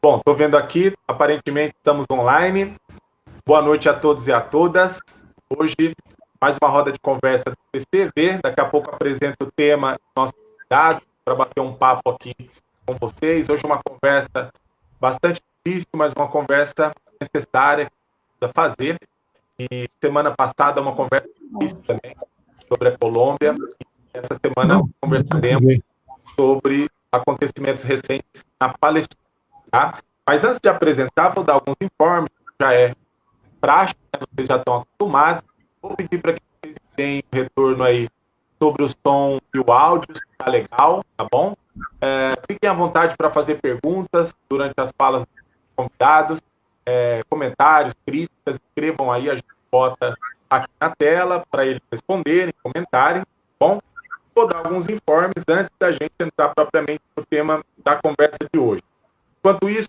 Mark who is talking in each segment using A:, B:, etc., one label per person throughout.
A: Bom, estou vendo aqui, aparentemente estamos online. Boa noite a todos e a todas. Hoje, mais uma roda de conversa do CCV. Daqui a pouco apresento o tema nosso convidado para bater um papo aqui com vocês. Hoje, uma conversa bastante difícil, mas uma conversa necessária para fazer. E semana passada, uma conversa difícil também sobre a Colômbia. E essa semana, conversaremos sobre acontecimentos recentes na Palestina. Tá? Mas antes de apresentar, vou dar alguns informes, já é prática, né? vocês já estão acostumados. Vou pedir para que vocês deem retorno aí sobre o som e o áudio, se está legal, tá bom? É, fiquem à vontade para fazer perguntas durante as falas dos convidados, é, comentários, críticas, escrevam aí, a gente bota aqui na tela para eles responderem, comentarem, tá bom? Vou dar alguns informes antes da gente entrar propriamente no tema da conversa de hoje. Enquanto isso,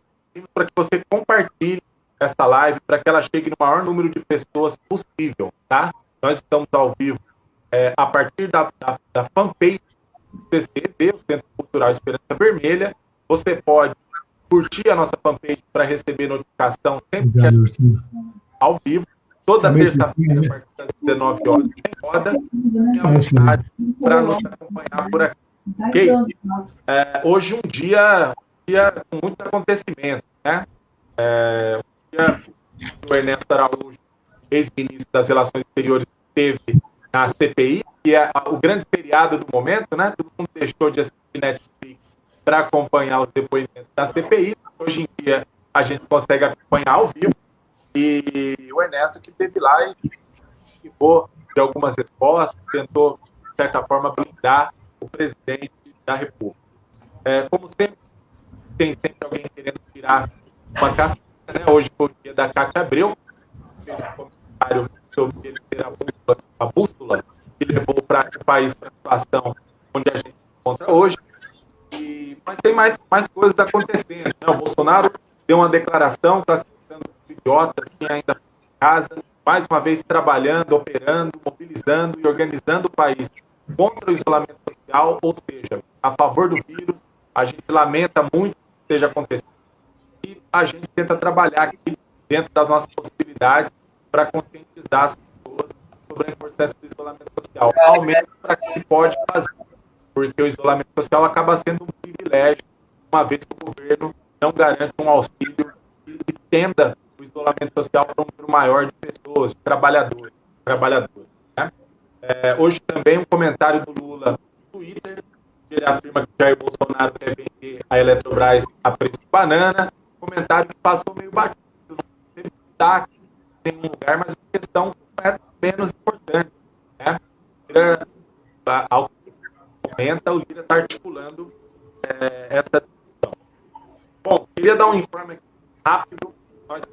A: para que você compartilhe essa live para que ela chegue no maior número de pessoas possível, tá? Nós estamos ao vivo é, a partir da, da, da fanpage do CCD, o Centro Cultural Esperança Vermelha. Você pode curtir a nossa fanpage para receber notificação sempre que a gente ao vivo. Toda terça-feira, a partir das 19 horas, tem roda. Tenha vontade para nos acompanhar por aqui. Okay? É, hoje um dia dia com muito acontecimento, né? É, o dia que o Ernesto Araújo, ex-ministro das Relações Exteriores, teve na CPI, que é o grande feriado do momento, né? Todo mundo deixou de assistir Netflix para acompanhar os depoimentos da CPI. Hoje em dia a gente consegue acompanhar ao vivo. E o Ernesto que teve lá e ficou de algumas respostas, tentou, de certa forma, blindar o presidente da República. É, como sempre, tem sempre alguém querendo tirar uma casca, né? Hoje foi o dia da Cátia Abreu, fez um comentário sobre ele ter a bússola, a bússola que levou para o país para a situação onde a gente se encontra hoje. E, mas tem mais, mais coisas acontecendo. Né? O Bolsonaro deu uma declaração classificando os idiotas que ainda em casa, mais uma vez trabalhando, operando, mobilizando e organizando o país contra o isolamento social, ou seja, a favor do vírus. A gente lamenta muito esteja acontecendo. E a gente tenta trabalhar aqui dentro das nossas possibilidades para conscientizar as pessoas sobre a importância do isolamento social, ao menos para que pode fazer, porque o isolamento social acaba sendo um privilégio, uma vez que o governo não garante um auxílio que estenda o isolamento social para um número maior de pessoas, de trabalhadores. trabalhadores né? é, hoje também um comentário do Lula no Twitter, ele afirma que Jair Bolsonaro quer vender a Eletrobras a preço de banana. Comentário que passou meio batido, não teve destaque em nenhum lugar, mas a questão é menos importante. Né? Lira, ao que comenta, o Lira está articulando é, essa discussão. Bom, queria dar um informe aqui rápido. Nós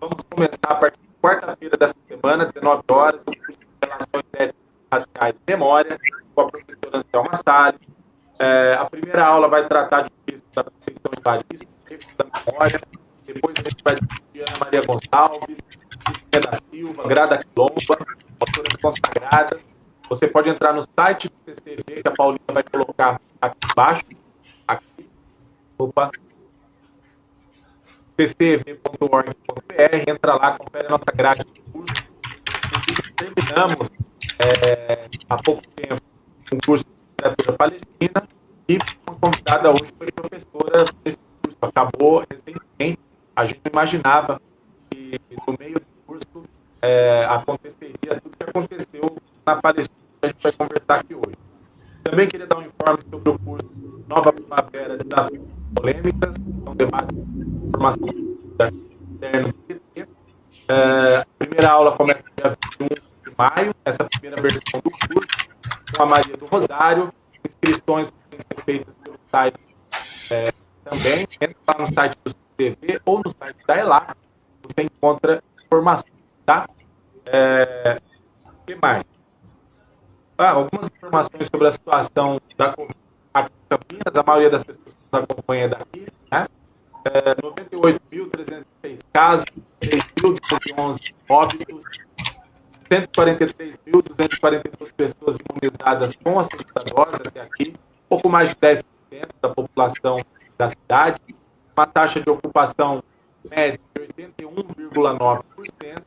A: vamos começar a partir de quarta-feira dessa semana, 19 horas, o curso de Relações Éticas Raciais e Memória, com a professora Anselma Salles é, a primeira aula vai tratar de da Conceição Evaristo, da memória. Depois a gente vai discutir Ana Maria Gonçalves, Cristina da Silva, Grada Quilomba, autoras consagradas. Você pode entrar no site do CCV, que a Paulinha vai colocar aqui embaixo. Aqui. Opa. ccv.org.br, entra lá, confere a nossa grade de curso. Terminamos é, há pouco tempo um curso literatura palestina e uma convidada hoje foi professora desse curso. Acabou recentemente. A gente imaginava que no meio do curso é, aconteceria tudo que aconteceu na Palestina. A gente vai conversar aqui hoje. Também queria dar um informe sobre o curso Nova Primavera Desafios Polêmicas, é um debate de formação da é, a primeira aula começa dia 21 de maio, essa primeira versão do curso com a Maria do Rosário. Inscrições podem ser feitas pelo site é, também. Entra lá no site do CTV ou no site da ELAC. Você encontra informações, tá? É, o que mais? Ah, algumas informações sobre a situação da aqui em Campinas. A maioria das pessoas que nos acompanha daqui, né? É, 98.306 casos, 3.211 óbitos, 143.242 pessoas imunizadas com a segunda dose até aqui, pouco mais de 10% da população da cidade, uma taxa de ocupação média de 81,9%,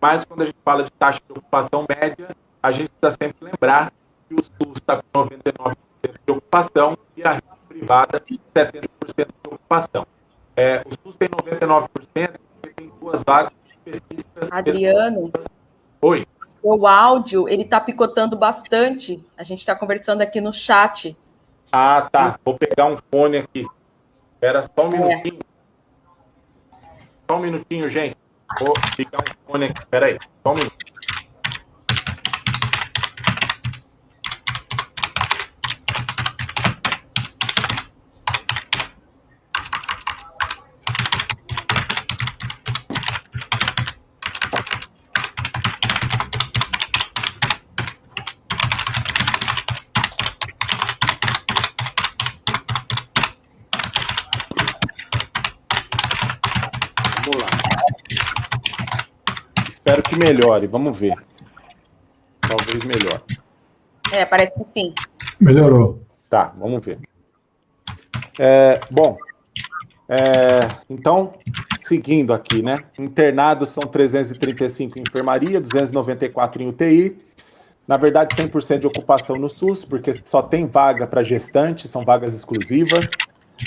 A: mas quando a gente fala de taxa de ocupação média, a gente precisa sempre lembrar que o SUS está com 99% de ocupação e a rede privada 70% de ocupação. É, o SUS tem 99% porque tem duas vagas específicas.
B: Adriano.
A: Oi.
B: O áudio, ele está picotando bastante. A gente está conversando aqui no chat.
A: Ah, tá. Vou pegar um fone aqui. Espera só um é. minutinho. Só um minutinho, gente. Vou pegar um fone aqui. Espera aí. Só um minutinho. Melhore, vamos ver. Talvez melhore.
B: É, parece que sim.
C: Melhorou.
A: Tá, vamos ver. É, bom, é, então, seguindo aqui, né? Internados são 335 em enfermaria, 294 em UTI. Na verdade, 100% de ocupação no SUS, porque só tem vaga para gestantes, são vagas exclusivas.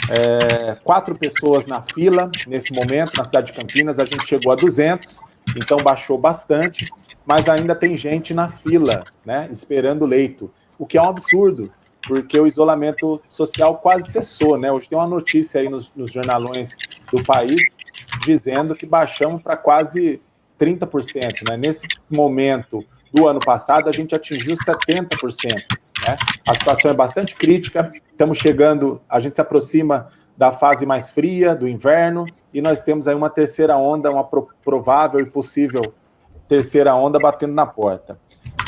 A: É, quatro pessoas na fila nesse momento, na cidade de Campinas, a gente chegou a 200 então baixou bastante, mas ainda tem gente na fila, né, esperando leito, o que é um absurdo, porque o isolamento social quase cessou, né? Hoje tem uma notícia aí nos, nos jornalões do país dizendo que baixamos para quase 30%, né? Nesse momento do ano passado, a gente atingiu 70%, né? A situação é bastante crítica, estamos chegando, a gente se aproxima da fase mais fria, do inverno, e nós temos aí uma terceira onda, uma provável e possível terceira onda batendo na porta.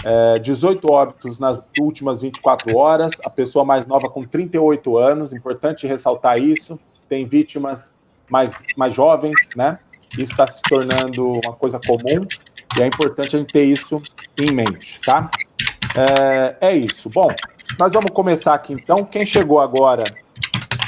A: É, 18 óbitos nas últimas 24 horas, a pessoa mais nova com 38 anos, importante ressaltar isso, tem vítimas mais, mais jovens, né? Isso está se tornando uma coisa comum e é importante a gente ter isso em mente, tá? É, é isso. Bom, nós vamos começar aqui então. Quem chegou agora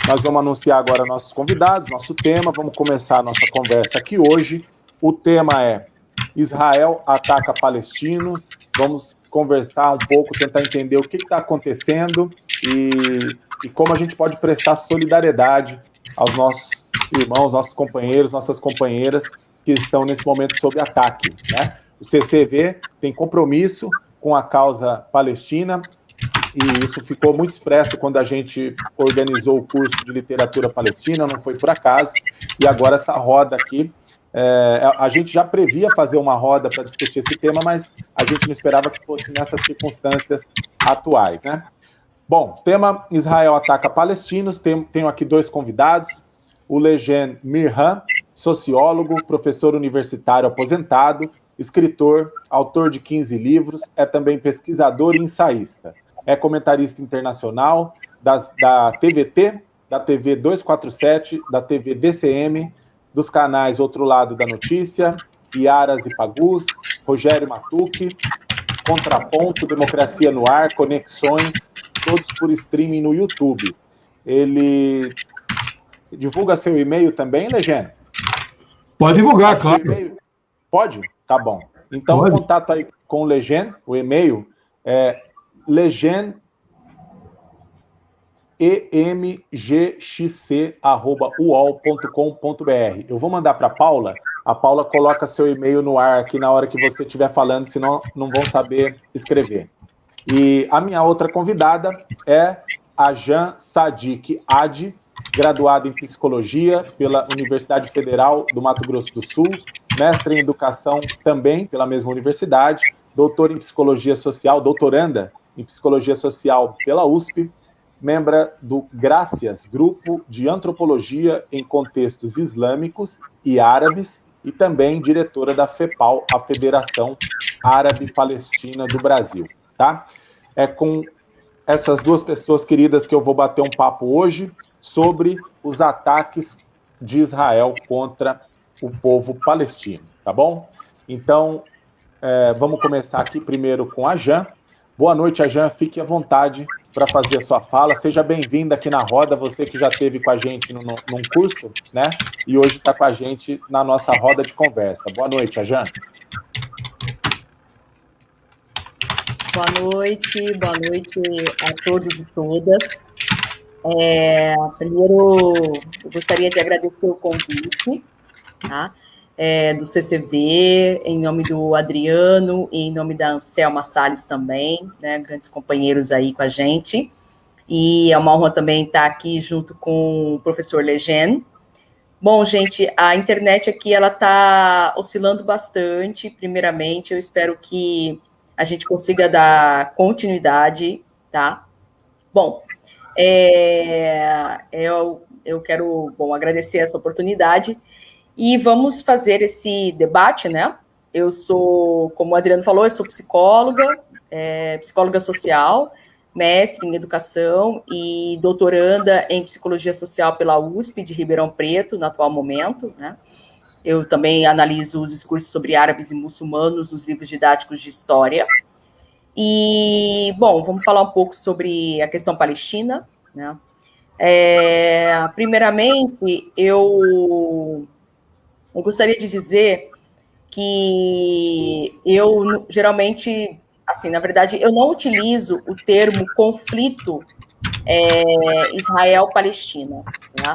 A: nós vamos anunciar agora nossos convidados, nosso tema. Vamos começar a nossa conversa aqui hoje. O tema é Israel ataca palestinos. Vamos conversar um pouco, tentar entender o que está acontecendo e, e como a gente pode prestar solidariedade aos nossos irmãos, nossos companheiros, nossas companheiras que estão nesse momento sob ataque. Né? O CCV tem compromisso com a causa palestina, e isso ficou muito expresso quando a gente organizou o curso de literatura palestina, não foi por acaso, e agora essa roda aqui, é, a gente já previa fazer uma roda para discutir esse tema, mas a gente não esperava que fosse nessas circunstâncias atuais, né? Bom, tema Israel ataca palestinos, tenho, aqui dois convidados, o Legen Mirhan, sociólogo, professor universitário aposentado, escritor, autor de 15 livros, é também pesquisador e ensaísta é comentarista internacional das, da TVT, da TV 247, da TV DCM, dos canais Outro Lado da Notícia, Iaras e Pagus, Rogério Matuque, Contraponto, Democracia no Ar, Conexões, todos por streaming no YouTube. Ele divulga seu e-mail também, Legenda?
C: Pode divulgar, claro.
A: Pode? Tá bom. Então, Pode. contato aí com o Legend, o e-mail é legend emgxc@uol.com.br. Eu vou mandar para Paula. A Paula coloca seu e-mail no ar aqui na hora que você estiver falando, senão não vão saber escrever. E a minha outra convidada é a Jan Sadik Adi, graduada em psicologia pela Universidade Federal do Mato Grosso do Sul, mestre em educação também pela mesma universidade, doutora em psicologia social, doutoranda em Psicologia Social pela USP, membra do Gracias, Grupo de Antropologia em Contextos Islâmicos e Árabes, e também diretora da FEPAL, a Federação Árabe Palestina do Brasil. Tá? É com essas duas pessoas queridas que eu vou bater um papo hoje sobre os ataques de Israel contra o povo palestino, tá bom? Então, é, vamos começar aqui primeiro com a Jan. Boa noite, Ajan. Fique à vontade para fazer a sua fala. Seja bem-vinda aqui na roda, você que já esteve com a gente no, num curso, né? E hoje está com a gente na nossa roda de conversa. Boa noite, Ajan.
B: Boa noite, boa noite a todos e todas. É, primeiro, eu gostaria de agradecer o convite, tá? É, do CCV, em nome do Adriano e em nome da Anselma Salles também, né, grandes companheiros aí com a gente. E é uma honra também estar aqui junto com o professor Legend. Bom, gente, a internet aqui ela está oscilando bastante. Primeiramente, eu espero que a gente consiga dar continuidade, tá? Bom, é, eu, eu quero bom, agradecer essa oportunidade e vamos fazer esse debate, né? Eu sou, como o Adriano falou, eu sou psicóloga, é, psicóloga social, mestre em educação e doutoranda em psicologia social pela USP de Ribeirão Preto, no atual momento, né? Eu também analiso os discursos sobre árabes e muçulmanos nos livros didáticos de história. E, bom, vamos falar um pouco sobre a questão palestina, né? É, primeiramente, eu eu gostaria de dizer que eu geralmente, assim, na verdade, eu não utilizo o termo conflito é, Israel-Palestina. Tá?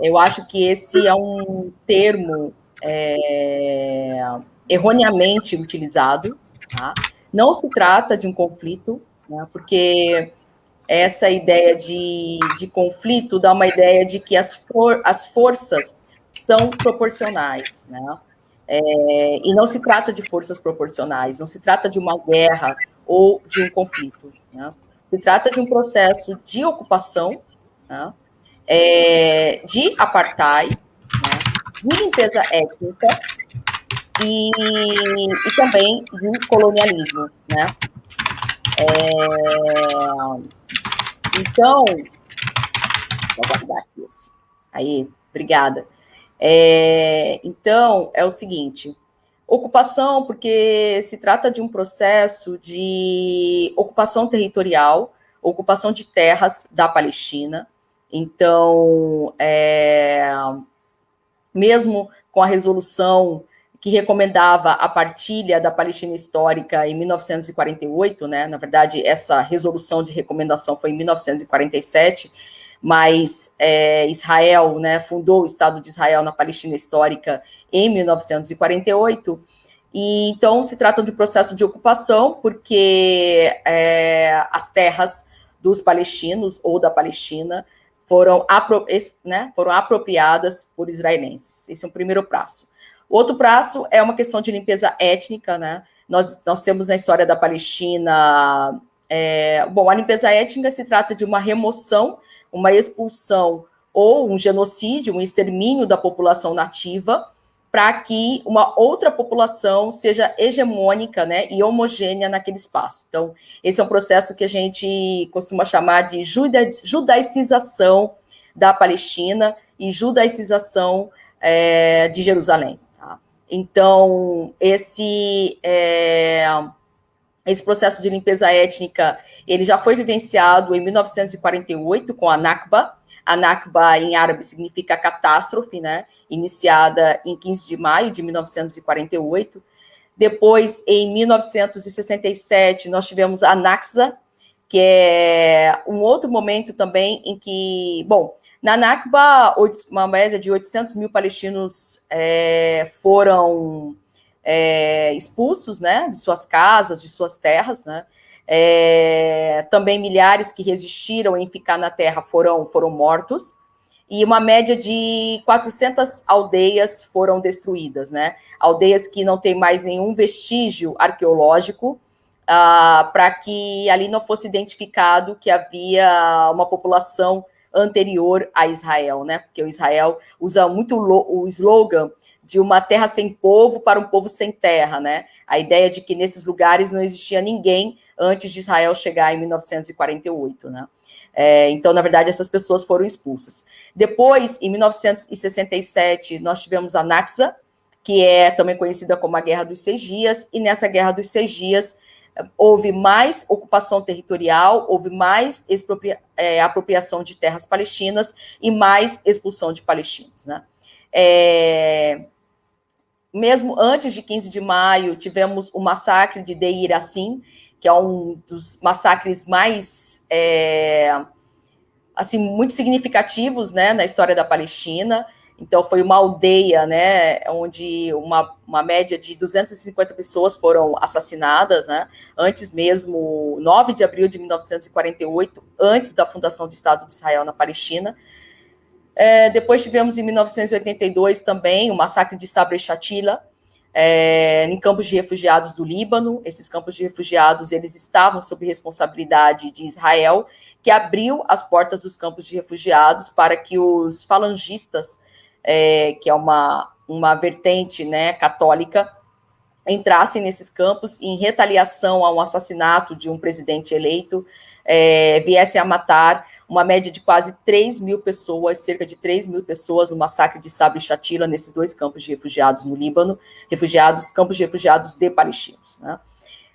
B: Eu acho que esse é um termo é, erroneamente utilizado. Tá? Não se trata de um conflito, né? porque essa ideia de, de conflito dá uma ideia de que as, for, as forças são proporcionais, né? É, e não se trata de forças proporcionais, não se trata de uma guerra ou de um conflito. Né? Se trata de um processo de ocupação, né? é, de apartheid, né? de limpeza étnica e, e, também de colonialismo. Né? É, então, vou guardar aqui esse. Aí, obrigada. É, então, é o seguinte: ocupação, porque se trata de um processo de ocupação territorial, ocupação de terras da Palestina. Então, é, mesmo com a resolução que recomendava a partilha da Palestina histórica em 1948, né? Na verdade, essa resolução de recomendação foi em 1947 mas é, Israel né, fundou o Estado de Israel na Palestina histórica em 1948, e então se trata de um processo de ocupação, porque é, as terras dos palestinos ou da Palestina foram, apro né, foram apropriadas por israelenses. Esse é o primeiro prazo. Outro prazo é uma questão de limpeza étnica, né? Nós, nós temos na história da Palestina. É, bom, a limpeza étnica se trata de uma remoção uma expulsão ou um genocídio, um extermínio da população nativa, para que uma outra população seja hegemônica né, e homogênea naquele espaço. Então, esse é um processo que a gente costuma chamar de judaicização da Palestina e judaicização é, de Jerusalém. Tá? Então, esse é, esse processo de limpeza étnica, ele já foi vivenciado em 1948 com a Nakba. A Nakba em árabe significa catástrofe, né? Iniciada em 15 de maio de 1948. Depois, em 1967, nós tivemos a Naksa, que é um outro momento também em que, bom, na Nakba, uma média de 800 mil palestinos é, foram é, expulsos né, de suas casas, de suas terras, né? É, também milhares que resistiram em ficar na terra foram, foram mortos, e uma média de 400 aldeias foram destruídas, né? Aldeias que não têm mais nenhum vestígio arqueológico, ah, para que ali não fosse identificado que havia uma população anterior a Israel, né? Porque o Israel usa muito o slogan de uma terra sem povo para um povo sem terra, né? A ideia de que nesses lugares não existia ninguém antes de Israel chegar em 1948, né? É, então, na verdade, essas pessoas foram expulsas. Depois, em 1967, nós tivemos a Naxa, que é também conhecida como a Guerra dos Seis Dias, e nessa Guerra dos Seis Dias, houve mais ocupação territorial, houve mais é, apropriação de terras palestinas e mais expulsão de palestinos. Né? É, mesmo antes de 15 de maio, tivemos o massacre de Deir Assim, que é um dos massacres mais é, assim muito significativos né, na história da Palestina. Então, foi uma aldeia, né, onde uma, uma média de 250 pessoas foram assassinadas, né, antes mesmo, 9 de abril de 1948, antes da fundação do Estado de Israel na Palestina. É, depois tivemos, em 1982, também o massacre de Sabra e Shatila, é, em campos de refugiados do Líbano. Esses campos de refugiados, eles estavam sob responsabilidade de Israel, que abriu as portas dos campos de refugiados para que os falangistas é, que é uma, uma vertente né, católica, entrassem nesses campos em retaliação a um assassinato de um presidente eleito, é, viessem a matar uma média de quase 3 mil pessoas, cerca de 3 mil pessoas, no massacre de Sabra e Shatila, nesses dois campos de refugiados no Líbano, refugiados, campos de refugiados de palestinos. Né?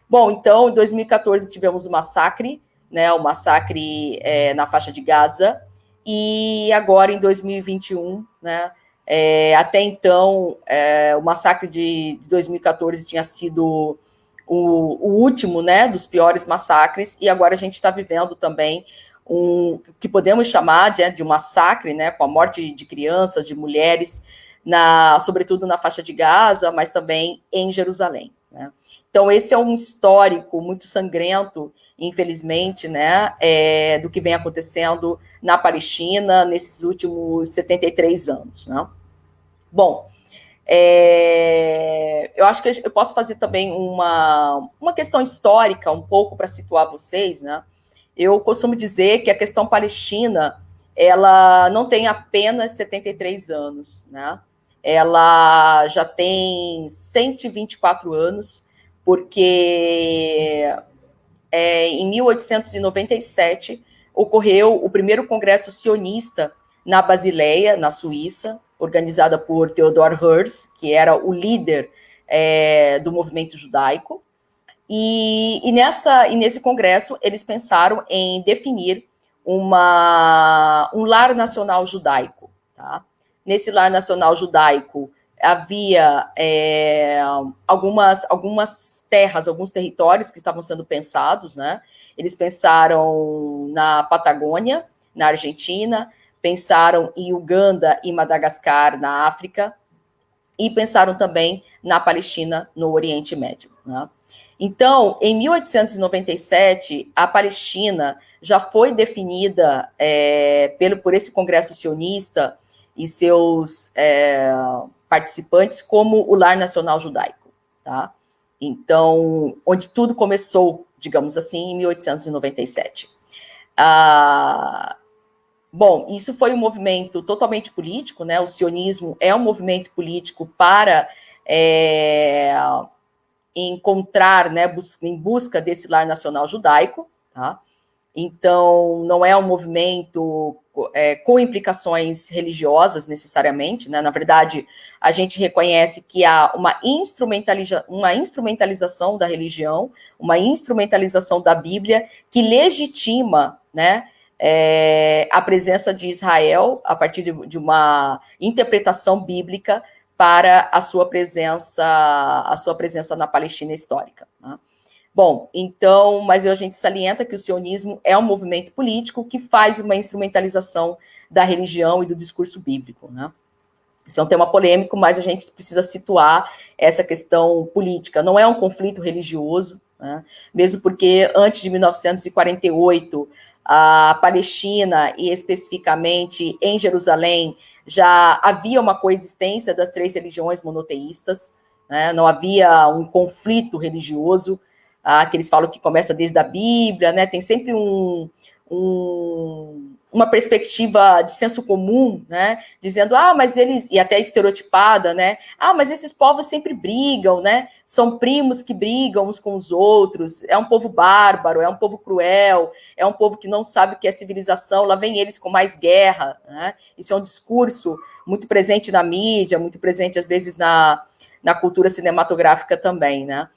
B: Bom, então, em 2014 tivemos o massacre, né, o massacre é, na faixa de Gaza, e agora em 2021, né, é, até então, é, o massacre de 2014 tinha sido o, o, último, né, dos piores massacres, e agora a gente está vivendo também um que podemos chamar de, de um massacre, né, com a morte de crianças, de mulheres, na, sobretudo na faixa de Gaza, mas também em Jerusalém. Né? Então, esse é um histórico muito sangrento, infelizmente, né, é, do que vem acontecendo na Palestina nesses últimos 73 anos. Né? Bom, é, eu acho que eu posso fazer também uma, uma questão histórica, um pouco para situar vocês. Né? Eu costumo dizer que a questão palestina ela não tem apenas 73 anos, né? ela já tem 124 anos porque é, em 1897 ocorreu o primeiro congresso sionista na Basileia, na Suíça, organizada por Theodor Herz, que era o líder é, do movimento judaico. E, e, nessa, e nesse congresso eles pensaram em definir uma, um lar nacional judaico. Tá? Nesse lar nacional judaico havia é, algumas, algumas terras, alguns territórios que estavam sendo pensados, né? Eles pensaram na Patagônia, na Argentina, pensaram em Uganda e Madagascar, na África, e pensaram também na Palestina, no Oriente Médio. Né? Então, em 1897, a Palestina já foi definida é, pelo, por esse Congresso sionista e seus é, participantes como o lar nacional judaico, tá? Então, onde tudo começou, digamos assim, em 1897. Ah, bom, isso foi um movimento totalmente político, né? O sionismo é um movimento político para é, encontrar, né, bus em busca desse lar nacional judaico, tá? Então, não é um movimento é, com implicações religiosas necessariamente, né? Na verdade, a gente reconhece que há uma, instrumentaliza uma instrumentalização da religião, uma instrumentalização da Bíblia que legitima, né? É, a presença de Israel a partir de, de uma interpretação bíblica para a sua presença, a sua presença na Palestina histórica. Né? Bom, então, mas a gente salienta que o sionismo é um movimento político que faz uma instrumentalização da religião e do discurso bíblico, né? Isso é um tema polêmico, mas a gente precisa situar essa questão política. Não é um conflito religioso, né? mesmo porque antes de 1948, a Palestina, e especificamente em Jerusalém, já havia uma coexistência das três religiões monoteístas, né? não havia um conflito religioso, ah, que eles falam que começa desde a Bíblia, né? Tem sempre um, um, uma perspectiva de senso comum, né? Dizendo, ah, mas eles, e até estereotipada, né? Ah, mas esses povos sempre brigam, né? São primos que brigam uns com os outros, é um povo bárbaro, é um povo cruel, é um povo que não sabe o que é civilização, lá vem eles com mais guerra, né? Isso é um discurso muito presente na mídia, muito presente às vezes na, na cultura cinematográfica também, né?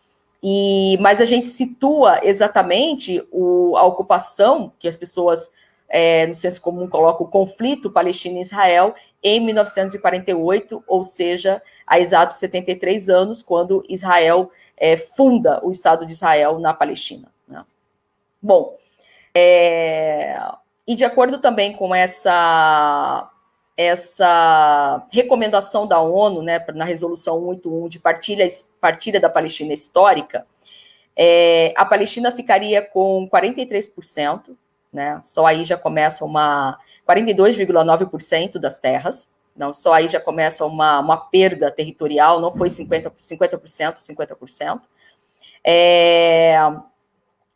B: E, mas a gente situa exatamente o, a ocupação, que as pessoas, é, no senso comum, colocam o conflito Palestina e Israel, em 1948, ou seja, há exatos 73 anos, quando Israel é, funda o Estado de Israel na Palestina. Né? Bom, é, e de acordo também com essa, essa recomendação da ONU, né, na resolução 181 de partilha, partilha da Palestina histórica, é, a Palestina ficaria com 43%, né, só aí já começa uma 42,9% das terras, não, só aí já começa uma, uma perda territorial, não foi 50%, 50%, 50%. É,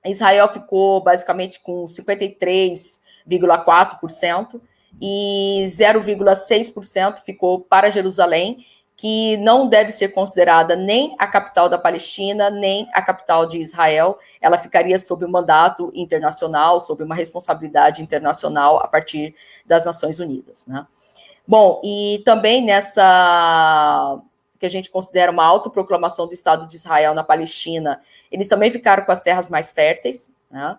B: Israel ficou basicamente com 53,4% e 0,6% ficou para Jerusalém, que não deve ser considerada nem a capital da Palestina, nem a capital de Israel. Ela ficaria sob um mandato internacional, sob uma responsabilidade internacional a partir das Nações Unidas. Né? Bom, e também nessa que a gente considera uma autoproclamação do Estado de Israel na Palestina, eles também ficaram com as terras mais férteis, né?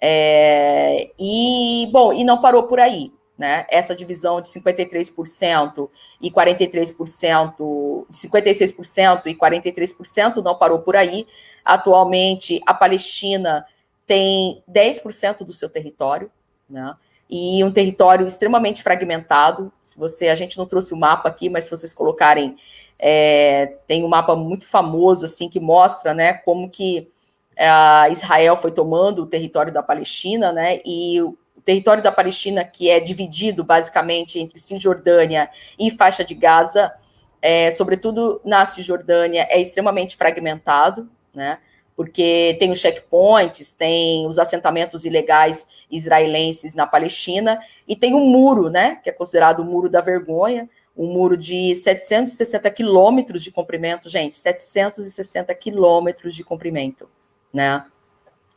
B: É, e, bom, e não parou por aí, né? Essa divisão de 53% e 43%, de 56% e 43% não parou por aí. Atualmente, a Palestina tem 10% do seu território, né? e um território extremamente fragmentado. Se você, a gente não trouxe o mapa aqui, mas se vocês colocarem, é, tem um mapa muito famoso assim que mostra, né, como que é, Israel foi tomando o território da Palestina, né, e o território da Palestina que é dividido basicamente entre Cisjordânia e faixa de Gaza, é, sobretudo na Cisjordânia, é extremamente fragmentado, né? Porque tem os checkpoints, tem os assentamentos ilegais israelenses na Palestina, e tem um muro, né, que é considerado o Muro da Vergonha, um muro de 760 quilômetros de comprimento, gente, 760 quilômetros de comprimento, né,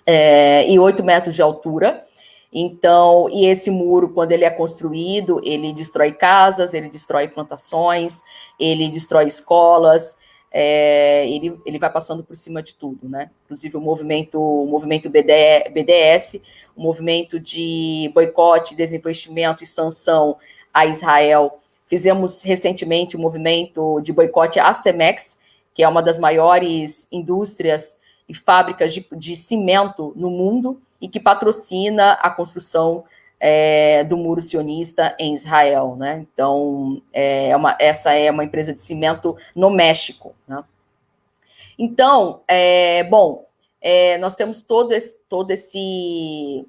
B: é, e 8 metros de altura, então, e esse muro, quando ele é construído, ele destrói casas, ele destrói plantações, ele destrói escolas, é, ele, ele vai passando por cima de tudo, né? Inclusive o movimento, o movimento BD, BDS, o movimento de boicote, desinvestimento e sanção a Israel. Fizemos recentemente o um movimento de boicote à Cemex, que é uma das maiores indústrias e fábricas de, de cimento no mundo e que patrocina a construção é, do muro sionista em Israel, né? Então, é, uma, essa é uma empresa de cimento no México, né? Então, é, bom, é, nós temos todo esse, todo esse,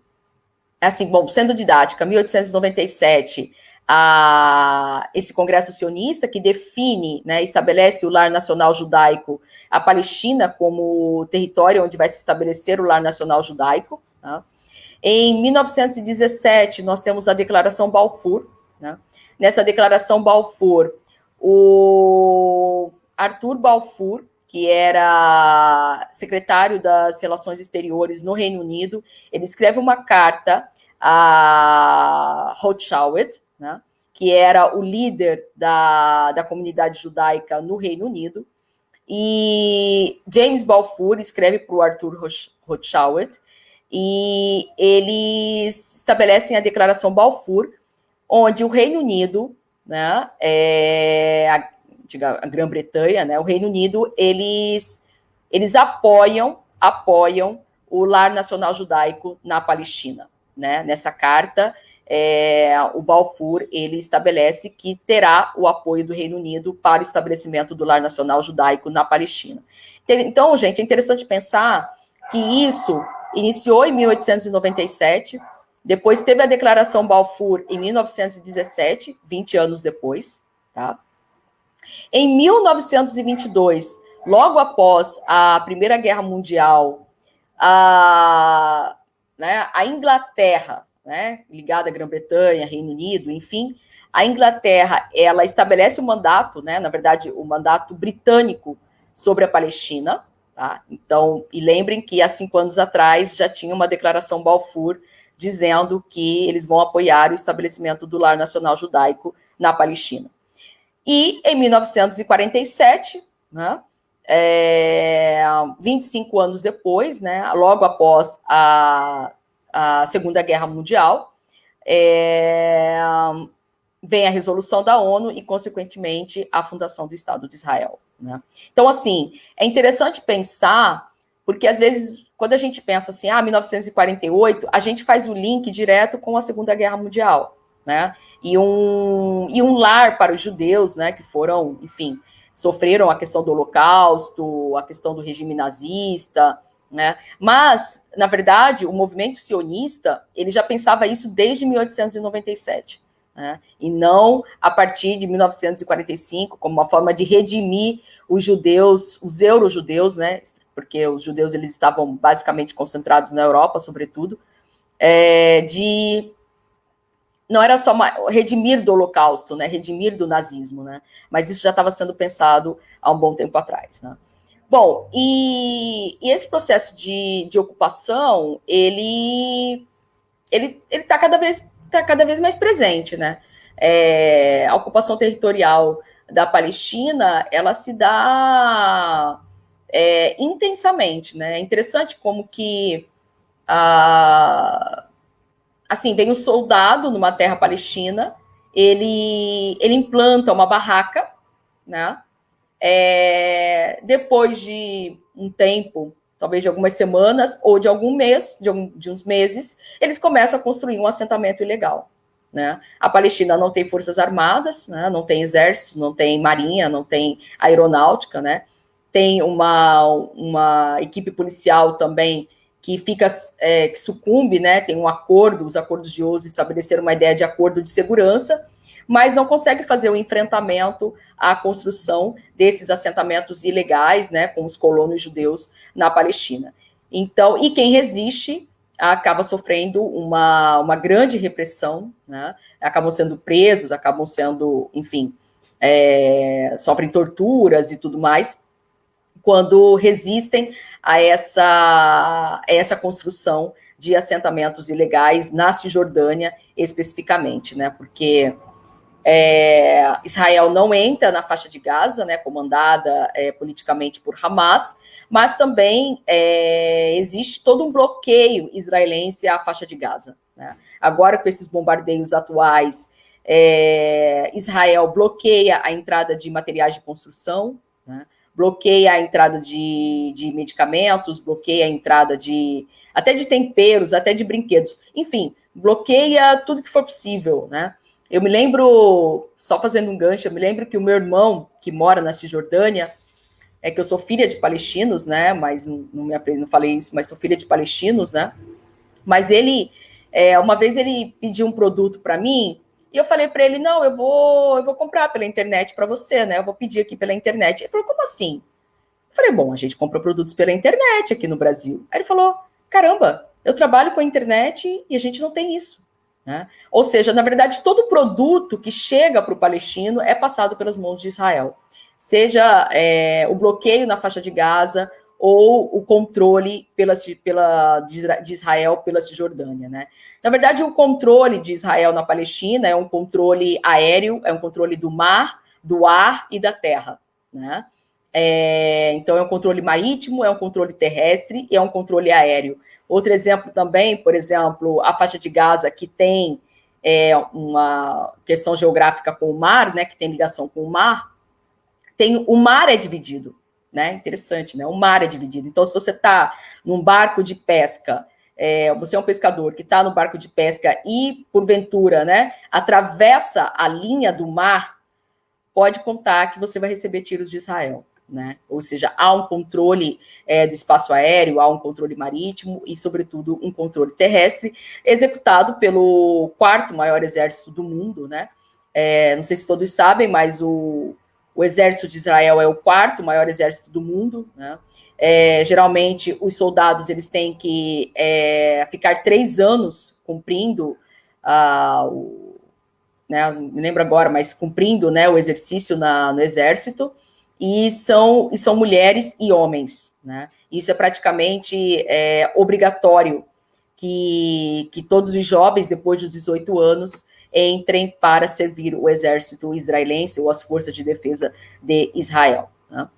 B: assim, bom, sendo didática, 1897, a, esse Congresso sionista que define, né, estabelece o lar nacional judaico, a Palestina como território onde vai se estabelecer o lar nacional judaico, né? Em 1917, nós temos a Declaração Balfour. Né? Nessa Declaração Balfour, o Arthur Balfour, que era secretário das Relações Exteriores no Reino Unido, ele escreve uma carta a Rothschild, né? que era o líder da, da comunidade judaica no Reino Unido, e James Balfour escreve para o Arthur Rothschild, e eles estabelecem a Declaração Balfour, onde o Reino Unido, né, é, a, a Grã-Bretanha, né, o Reino Unido, eles, eles apoiam, apoiam o lar nacional judaico na Palestina. Né? Nessa carta, é, o Balfour ele estabelece que terá o apoio do Reino Unido para o estabelecimento do lar nacional judaico na Palestina. Então, gente, é interessante pensar que isso iniciou em 1897, depois teve a Declaração Balfour em 1917, 20 anos depois, tá? Em 1922, logo após a Primeira Guerra Mundial, a, né, a Inglaterra, né, ligada à Grã-Bretanha, Reino Unido, enfim, a Inglaterra, ela estabelece o um mandato, né, na verdade, o mandato britânico sobre a Palestina, Tá? Então, e lembrem que há cinco anos atrás já tinha uma declaração Balfour dizendo que eles vão apoiar o estabelecimento do Lar Nacional Judaico na Palestina. E em 1947, né, é, 25 anos depois, né, logo após a, a Segunda Guerra Mundial, é, vem a resolução da ONU e, consequentemente, a fundação do Estado de Israel. Né? Então, assim, é interessante pensar, porque às vezes, quando a gente pensa assim, ah, 1948, a gente faz o link direto com a Segunda Guerra Mundial, né? E um, e um lar para os judeus, né, que foram, enfim, sofreram a questão do Holocausto, a questão do regime nazista, né? Mas, na verdade, o movimento sionista, ele já pensava isso desde 1897 né? e não a partir de 1945, como uma forma de redimir os judeus, os euro-judeus, né? porque os judeus eles estavam basicamente concentrados na Europa, sobretudo, é, de não era só uma, redimir do Holocausto, né, redimir do nazismo, né, mas isso já estava sendo pensado há um bom tempo atrás, né. Bom, e, e esse processo de, de ocupação, ele ele está cada vez está cada vez mais presente, né? É, a ocupação territorial da Palestina, ela se dá é, intensamente, né? É interessante como que a, assim vem um soldado numa terra palestina, ele ele implanta uma barraca, né? É, depois de um tempo talvez de algumas semanas ou de algum mês, de, um, de uns meses, eles começam a construir um assentamento ilegal. Né? A Palestina não tem forças armadas, né? não tem exército, não tem marinha, não tem aeronáutica, né? tem uma, uma equipe policial também que fica é, que sucumbe, né? Tem um acordo, os acordos de Oslo estabeleceram uma ideia de acordo de segurança, mas não consegue fazer o enfrentamento à construção desses assentamentos ilegais, né, com os colonos judeus na Palestina. Então, e quem resiste acaba sofrendo uma, uma grande repressão, né, acabam sendo presos, acabam sendo, enfim, é, sofrem torturas e tudo mais, quando resistem a essa, a essa construção de assentamentos ilegais na Cisjordânia, especificamente, né, porque é, Israel não entra na faixa de Gaza, né, comandada é, politicamente por Hamas, mas também é, existe todo um bloqueio israelense à faixa de Gaza. Né? Agora, com esses bombardeios atuais, é, Israel bloqueia a entrada de materiais de construção, né? bloqueia a entrada de, de medicamentos, bloqueia a entrada de até de temperos, até de brinquedos, enfim, bloqueia tudo que for possível, né? Eu me lembro, só fazendo um gancho, eu me lembro que o meu irmão, que mora na Cisjordânia, é que eu sou filha de palestinos, né? Mas não, me, não falei isso, mas sou filha de palestinos, né? Mas ele, é, uma vez ele pediu um produto para mim e eu falei para ele, não, eu vou, eu vou comprar pela internet para você, né? Eu vou pedir aqui pela internet. Ele falou, como assim? Eu falei, bom, a gente compra produtos pela internet aqui no Brasil. Aí ele falou, caramba, eu trabalho com a internet e a gente não tem isso. Né? Ou seja, na verdade, todo produto que chega para o palestino é passado pelas mãos de Israel, seja é, o bloqueio na faixa de Gaza ou o controle pela, pela, de Israel pela Cisjordânia. Né? Na verdade, o controle de Israel na Palestina é um controle aéreo, é um controle do mar, do ar e da terra. Né? É, então, é um controle marítimo, é um controle terrestre e é um controle aéreo. Outro exemplo também, por exemplo, a faixa de Gaza, que tem é, uma questão geográfica com o mar, né, que tem ligação com o mar, tem o mar é dividido, né? Interessante, né? O mar é dividido. Então, se você está num barco de pesca, é, você é um pescador que está no barco de pesca e, porventura, né, atravessa a linha do mar, pode contar que você vai receber tiros de Israel né? Ou seja, há um controle é, do espaço aéreo, há um controle marítimo e, sobretudo, um controle terrestre, executado pelo quarto maior exército do mundo, né? É, não sei se todos sabem, mas o, o exército de Israel é o quarto maior exército do mundo, né? É, geralmente, os soldados eles têm que é, ficar três anos cumprindo uh, o, né, me lembro agora, mas cumprindo né, o exercício na, no exército, e são, e são mulheres e homens. Né? Isso é praticamente é, obrigatório que, que todos os jovens, depois dos 18 anos, entrem para servir o exército israelense ou as forças de defesa de Israel. Né?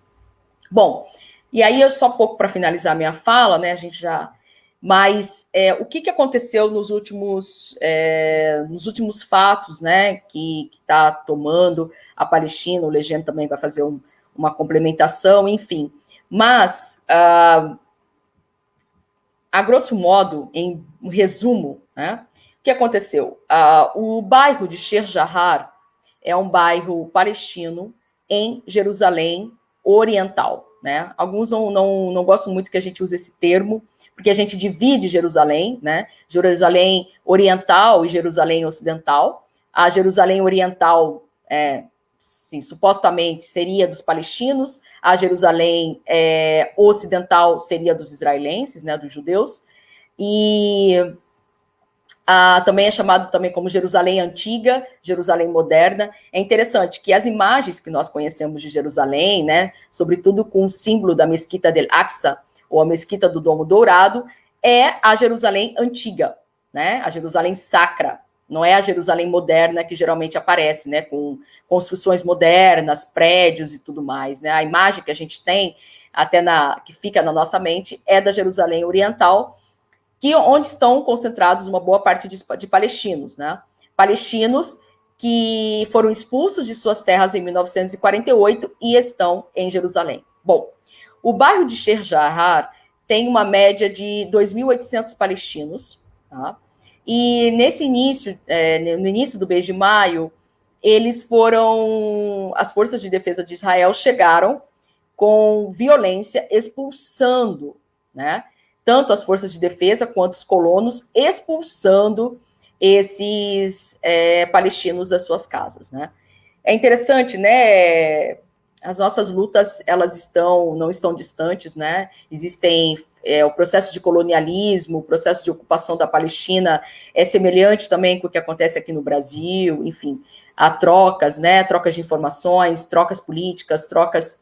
B: Bom, e aí eu só pouco para finalizar minha fala, né? A gente já. Mas é, o que, que aconteceu nos últimos, é, nos últimos fatos, né? Que está tomando a Palestina, o Legenda também vai fazer um, uma complementação, enfim. Mas, ah, a grosso modo, em um resumo, né? O que aconteceu? Ah, o bairro de Sheikh Jarrah é um bairro palestino em Jerusalém Oriental. Né? Alguns não, não, não gostam muito que a gente use esse termo, porque a gente divide Jerusalém, né? Jerusalém Oriental e Jerusalém Ocidental. A Jerusalém Oriental, é, sim, supostamente seria dos palestinos, a Jerusalém é, Ocidental seria dos israelenses, né, dos judeus, e ah, também é chamado também como Jerusalém Antiga, Jerusalém Moderna. É interessante que as imagens que nós conhecemos de Jerusalém, né, sobretudo com o símbolo da Mesquita del Aqsa, ou a Mesquita do Domo Dourado, é a Jerusalém Antiga, né, a Jerusalém Sacra. Não é a Jerusalém moderna que geralmente aparece, né, com construções modernas, prédios e tudo mais, né? A imagem que a gente tem, até na que fica na nossa mente, é da Jerusalém Oriental, que onde estão concentrados uma boa parte de, de palestinos, né? Palestinos que foram expulsos de suas terras em 1948 e estão em Jerusalém. Bom, o bairro de Sheikh Jarrah tem uma média de 2.800 palestinos, tá? E nesse início, é, no início do mês de maio, eles foram, as forças de defesa de Israel chegaram com violência expulsando, né? tanto as forças de defesa quanto os colonos, expulsando esses é, palestinos das suas casas, né? É interessante, né? As nossas lutas, elas estão, não estão distantes, né? Existem é, o processo de colonialismo, o processo de ocupação da Palestina é semelhante também com o que acontece aqui no Brasil, enfim, há trocas, né? Trocas de informações, trocas políticas, trocas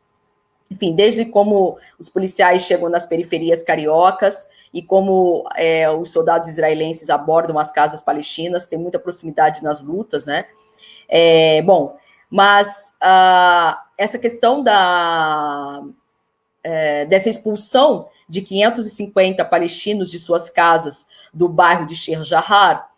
B: enfim, desde como os policiais chegam nas periferias cariocas e como é, os soldados israelenses abordam as casas palestinas, tem muita proximidade nas lutas, né? É, bom, mas uh, essa questão da, é, dessa expulsão de 550 palestinos de suas casas do bairro de Sheikh Jarrah,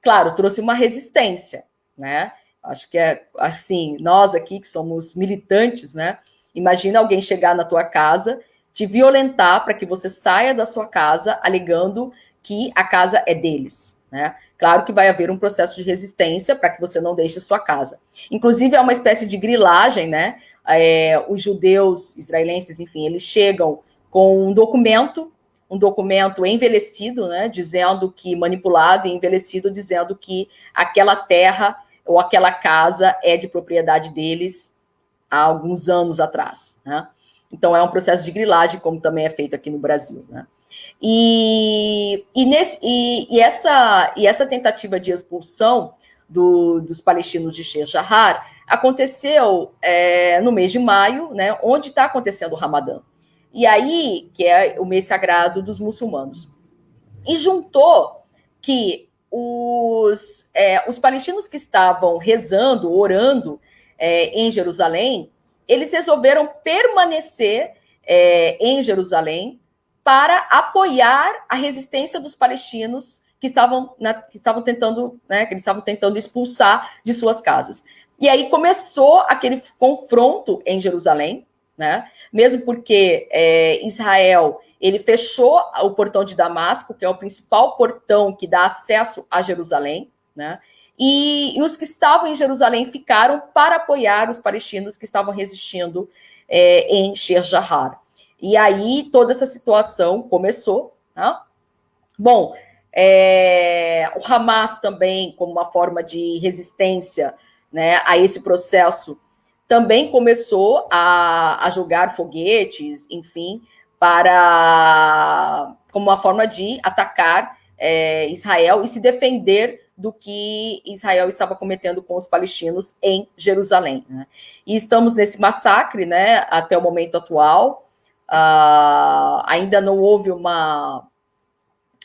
B: claro, trouxe uma resistência, né? Acho que é assim, nós aqui que somos militantes, né? Imagina alguém chegar na tua casa, te violentar para que você saia da sua casa alegando que a casa é deles, né? Claro que vai haver um processo de resistência para que você não deixe a sua casa. Inclusive, é uma espécie de grilagem, né? É, os judeus israelenses, enfim, eles chegam com um documento, um documento envelhecido, né? Dizendo que, manipulado e envelhecido, dizendo que aquela terra ou aquela casa é de propriedade deles há alguns anos atrás. Né? Então, é um processo de grilagem, como também é feito aqui no Brasil. Né? E, e, nesse, e, e, essa, e essa tentativa de expulsão do, dos palestinos de Sheikh Jarrah aconteceu é, no mês de maio, né, onde está acontecendo o Ramadã. E aí, que é o mês sagrado dos muçulmanos. E juntou que os, é, os palestinos que estavam rezando, orando é, em Jerusalém, eles resolveram permanecer é, em Jerusalém para apoiar a resistência dos palestinos que estavam, na, que estavam tentando, né, que eles estavam tentando expulsar de suas casas. E aí começou aquele confronto em Jerusalém, né? Mesmo porque é, Israel ele fechou o portão de Damasco, que é o principal portão que dá acesso a Jerusalém, né? E, e, os que estavam em Jerusalém ficaram para apoiar os palestinos que estavam resistindo é, em Sheikh Jarrah. E aí toda essa situação começou. Tá? Bom, é, o Hamas também, como uma forma de resistência né, a esse processo, também começou a, a jogar foguetes, enfim, para como uma forma de atacar é, Israel e se defender do que Israel estava cometendo com os palestinos em Jerusalém. Né? E estamos nesse massacre né, até o momento atual. Uh, ainda não houve uma,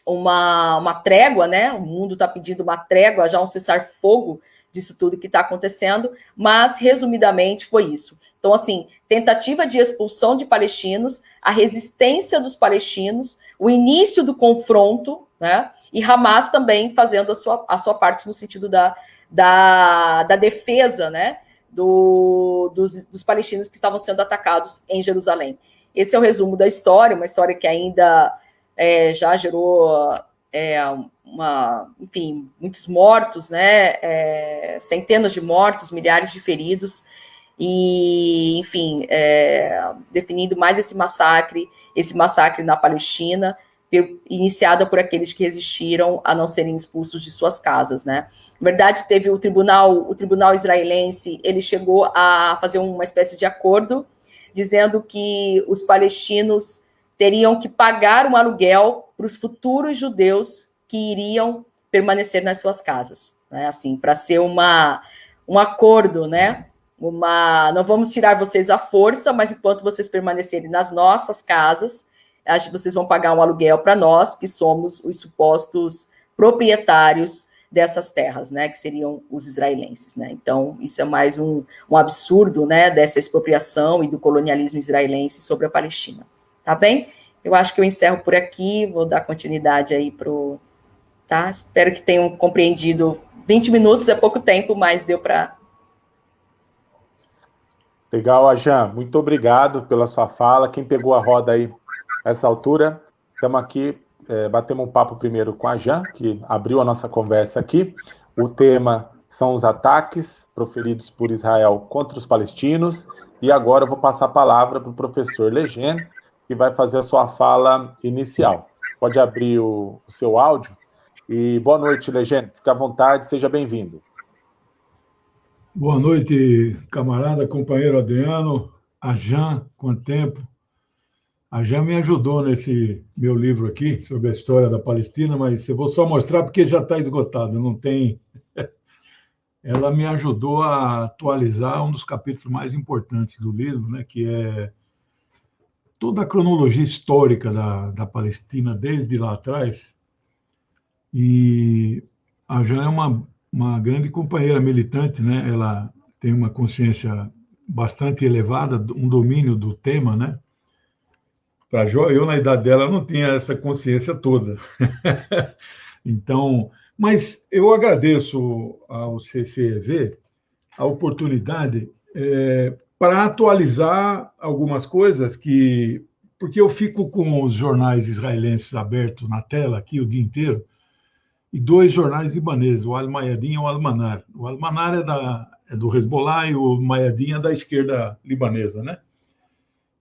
B: uma, uma trégua, né? O mundo está pedindo uma trégua, já um cessar-fogo disso tudo que está acontecendo, mas resumidamente foi isso. Então, assim, tentativa de expulsão de palestinos, a resistência dos palestinos, o início do confronto, né? E Hamas também fazendo a sua, a sua parte no sentido da, da, da defesa, né? Do, dos, dos palestinos que estavam sendo atacados em Jerusalém. Esse é o resumo da história, uma história que ainda é, já gerou é, uma, enfim, muitos mortos, né? É, centenas de mortos, milhares de feridos, e, enfim, é, definindo mais esse massacre, esse massacre na Palestina, iniciada por aqueles que resistiram a não serem expulsos de suas casas, né? Na verdade, teve o tribunal, o tribunal israelense, ele chegou a fazer uma espécie de acordo, dizendo que os palestinos teriam que pagar um aluguel para os futuros judeus que iriam permanecer nas suas casas, né? Assim, para ser uma um acordo, né? Uma, não vamos tirar vocês à força, mas enquanto vocês permanecerem nas nossas casas, acho que vocês vão pagar um aluguel para nós, que somos os supostos proprietários dessas terras, né, que seriam os israelenses, né? Então, isso é mais um, um absurdo, né, dessa expropriação e do colonialismo israelense sobre a Palestina. Tá bem? Eu acho que eu encerro por aqui, vou dar continuidade aí pro, tá? Espero que tenham compreendido. 20 minutos é pouco tempo, mas deu para
A: Legal, Ajan. Muito obrigado pela sua fala. Quem pegou a roda aí essa altura, estamos aqui, é, batemos um papo primeiro com a Jan, que abriu a nossa conversa aqui. O tema são os ataques proferidos por Israel contra os palestinos. E agora eu vou passar a palavra para o professor Legend, que vai fazer a sua fala inicial. Pode abrir o, o seu áudio. E boa noite, Legend. Fique à vontade, seja bem-vindo.
C: Boa noite, camarada, companheiro Adriano, a Jan, quanto tempo. A Jan me ajudou nesse meu livro aqui sobre a história da Palestina, mas eu vou só mostrar porque já está esgotado, não tem. Ela me ajudou a atualizar um dos capítulos mais importantes do livro, né, que é toda a cronologia histórica da, da Palestina desde lá atrás. E a Jan é uma, uma grande companheira militante, né? Ela tem uma consciência bastante elevada, um domínio do tema, né? Para eu na idade dela não tinha essa consciência toda. então, mas eu agradeço ao CCEV a oportunidade é, para atualizar algumas coisas que porque eu fico com os jornais israelenses abertos na tela aqui o dia inteiro e dois jornais libaneses, o Al-Mayadin e o Al-Manar. O Al-Manar é, da, é do Hezbollah e o Mayadin é da esquerda libanesa, né?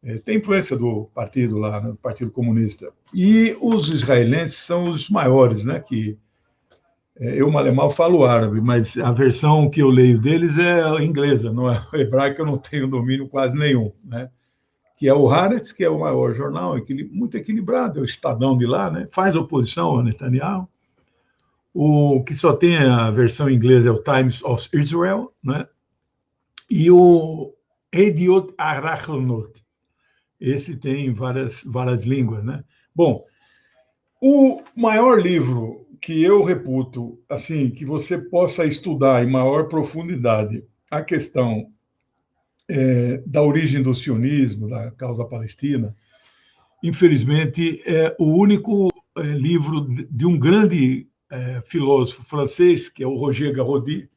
C: É, tem influência do partido lá, né, do Partido Comunista. E os israelenses são os maiores, né? Que é, eu, mal falo árabe, mas a versão que eu leio deles é inglesa, não é hebraica, eu não tenho domínio quase nenhum, né? Que é o Haaretz, que é o maior jornal, muito equilibrado, é o Estadão de lá, né? Faz oposição ao Netanyahu. O que só tem a versão inglesa é o Times of Israel, né? E o Ediot Arachonot, esse tem várias, várias línguas, né? Bom, o maior livro que eu reputo, assim, que você possa estudar em maior profundidade a questão é, da origem do sionismo, da causa palestina, infelizmente, é o único é, livro de um grande é, filósofo francês, que é o Roger Garrodi,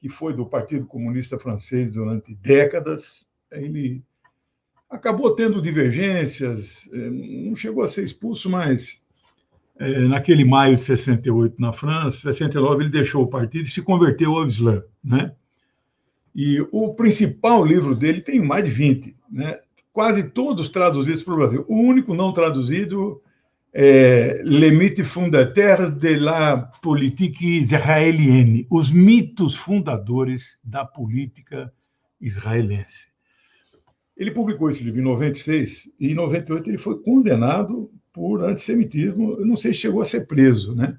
C: que foi do Partido Comunista Francês durante décadas. Ele acabou tendo divergências, é, não chegou a ser expulso, mas é, naquele maio de 68 na França, 69 ele deixou o partido e se converteu ao Islã, né? E o principal livro dele tem mais de 20, né? Quase todos traduzidos para o Brasil. O único não traduzido é Les mythes de la politique israélienne, os mitos fundadores da política israelense. Ele publicou esse livro em 96 e em 98 ele foi condenado por antissemitismo. Não sei se chegou a ser preso, né?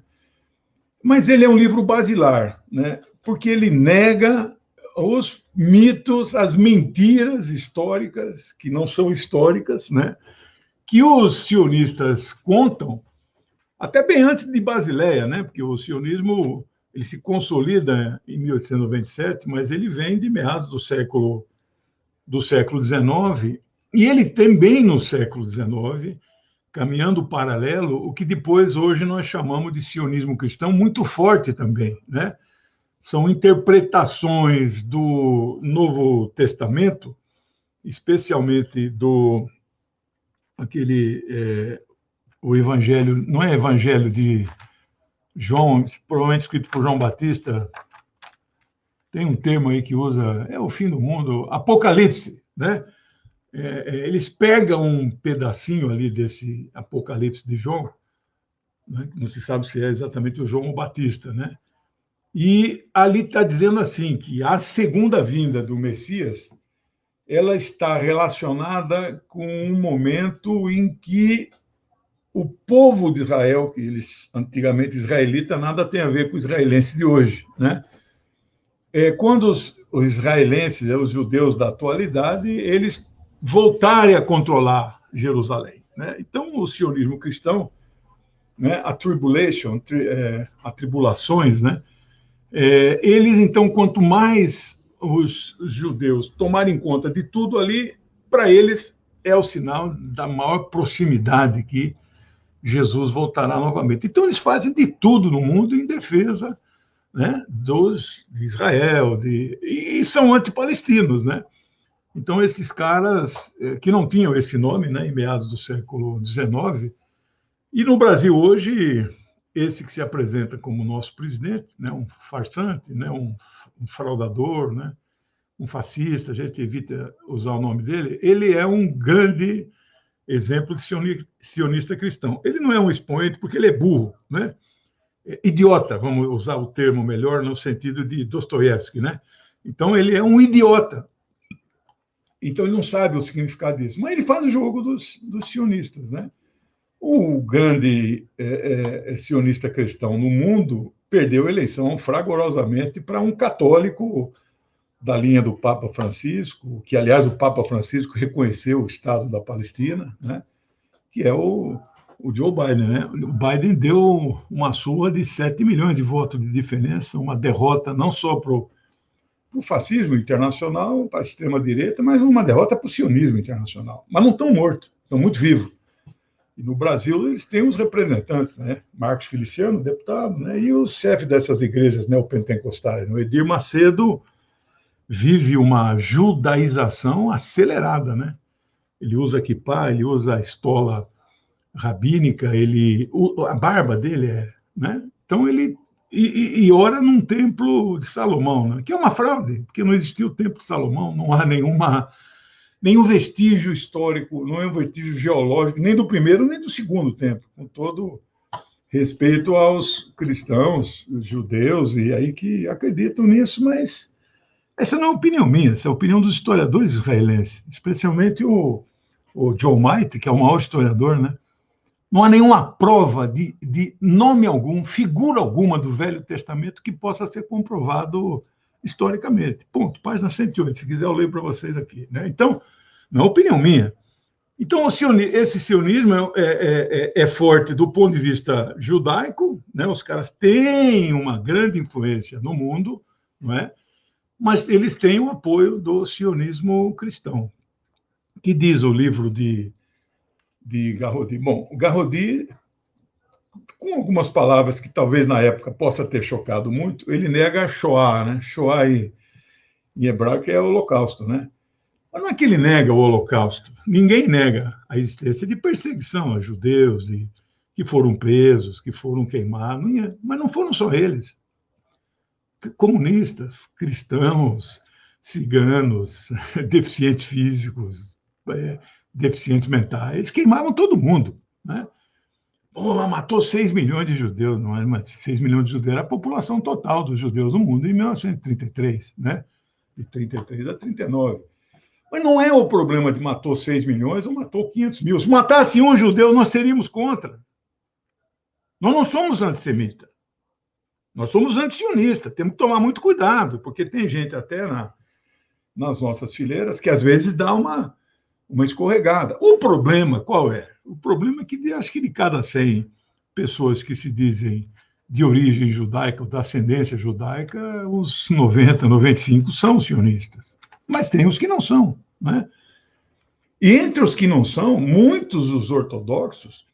C: Mas ele é um livro basilar, né? Porque ele nega os mitos, as mentiras históricas que não são históricas, né? Que os sionistas contam até bem antes de Basileia, né? Porque o sionismo ele se consolida em 1897, mas ele vem de meados do século do século XIX, e ele também no século XIX, caminhando paralelo, o que depois hoje nós chamamos de sionismo cristão, muito forte também, né? São interpretações do Novo Testamento, especialmente do aquele é, o Evangelho, não é Evangelho de João, provavelmente escrito por João Batista, tem um termo aí que usa, é o fim do mundo, Apocalipse, né? É, é, eles pegam um pedacinho ali desse Apocalipse de João, né? não se sabe se é exatamente o João Batista, né? E ali está dizendo assim que a segunda vinda do Messias ela está relacionada com um momento em que o povo de Israel, que eles antigamente israelita, nada tem a ver com o israelense de hoje, né? É, quando os, os israelenses, né, os judeus da atualidade, eles voltarem a controlar Jerusalém, né? Então o sionismo cristão, né, a tribulation, tri, é, atribulações, né? É, eles então quanto mais os, judeus tomarem conta de tudo ali, para eles é o sinal da maior proximidade que Jesus voltará novamente. Então, eles fazem de tudo no mundo em defesa né, dos, de Israel, de, e são antipalestinos. Né? Então, esses caras eh, que não tinham esse nome né, em meados do século XIX, e no Brasil hoje, esse que se apresenta como nosso presidente, né, um farsante, né, um, um fraudador, né, um fascista, a gente evita usar o nome dele, ele é um grande exemplo de sionista cristão. Ele não é um expoente porque ele é burro, né? É idiota, vamos usar o termo melhor no sentido de Dostoiévski, né? Então ele é um idiota. Então ele não sabe o significado disso, mas ele faz o jogo dos, dos sionistas, né? O grande é, é, é sionista cristão no mundo perdeu a eleição fragorosamente para um católico da linha do Papa Francisco, que, aliás, o Papa Francisco reconheceu o Estado da Palestina, né? que é o, o Joe Biden. Né? O Biden deu uma surra de 7 milhões de votos de diferença, uma derrota não só para o fascismo internacional, para a extrema-direita, mas uma derrota para o sionismo internacional. Mas não estão mortos, estão muito vivos. E no Brasil eles têm os representantes, né? Marcos Feliciano, deputado, né? e o chefe dessas igrejas neopentecostais, o Edir Macedo, vive uma judaização acelerada, né? Ele usa kippah, ele usa a estola rabínica, ele a barba dele é, né? Então ele e, e, ora num templo de Salomão, né? que é uma fraude, porque não existiu o templo de Salomão, não há nenhuma nenhum vestígio histórico, não é um vestígio geológico, nem do primeiro nem do segundo templo, com todo respeito aos cristãos, judeus e aí que acreditam nisso, mas essa não é opinião minha, essa é a opinião dos historiadores israelenses, especialmente o, o Joe Might, que é o maior historiador, né? Não há nenhuma prova de, de nome algum, figura alguma do Velho Testamento que possa ser comprovado historicamente. Ponto. Página 108, se quiser eu leio para vocês aqui. Né? Então, não é opinião minha. Então, esse sionismo é, é, é, é, forte do ponto de vista judaico, né? os caras têm uma grande influência no mundo, não é? mas eles têm o apoio do sionismo cristão. Que diz o livro de, de Garrodi? Bom, o Garrodi, com algumas palavras que talvez na época possa ter chocado muito, ele nega Shoah, né? Shoah em, em hebraico é holocausto, né? Mas não é que ele nega o holocausto. Ninguém nega a existência de perseguição a judeus e que foram presos, que foram queimados, mas não foram só eles comunistas, cristãos, ciganos, deficientes físicos, é, deficientes mentais, queimavam todo mundo. Né? Pô, matou 6 milhões de judeus, não é? Mas 6 milhões de judeus era a população total dos judeus no mundo em 1933, né? De 33 a 39. Mas não é o problema de matou 6 milhões ou matou 500 mil. Se matasse um judeu, nós seríamos contra. Nós não somos antissemitas. Nós somos antisionistas, temos que tomar muito cuidado, porque tem gente até na, nas nossas fileiras que às vezes dá uma, uma escorregada. O problema qual é? O problema é que acho que de cada 100 pessoas que se dizem de origem judaica ou da ascendência judaica, uns 90, 95 são sionistas. Mas tem os que não são. Né? E entre os que não são, muitos dos ortodoxos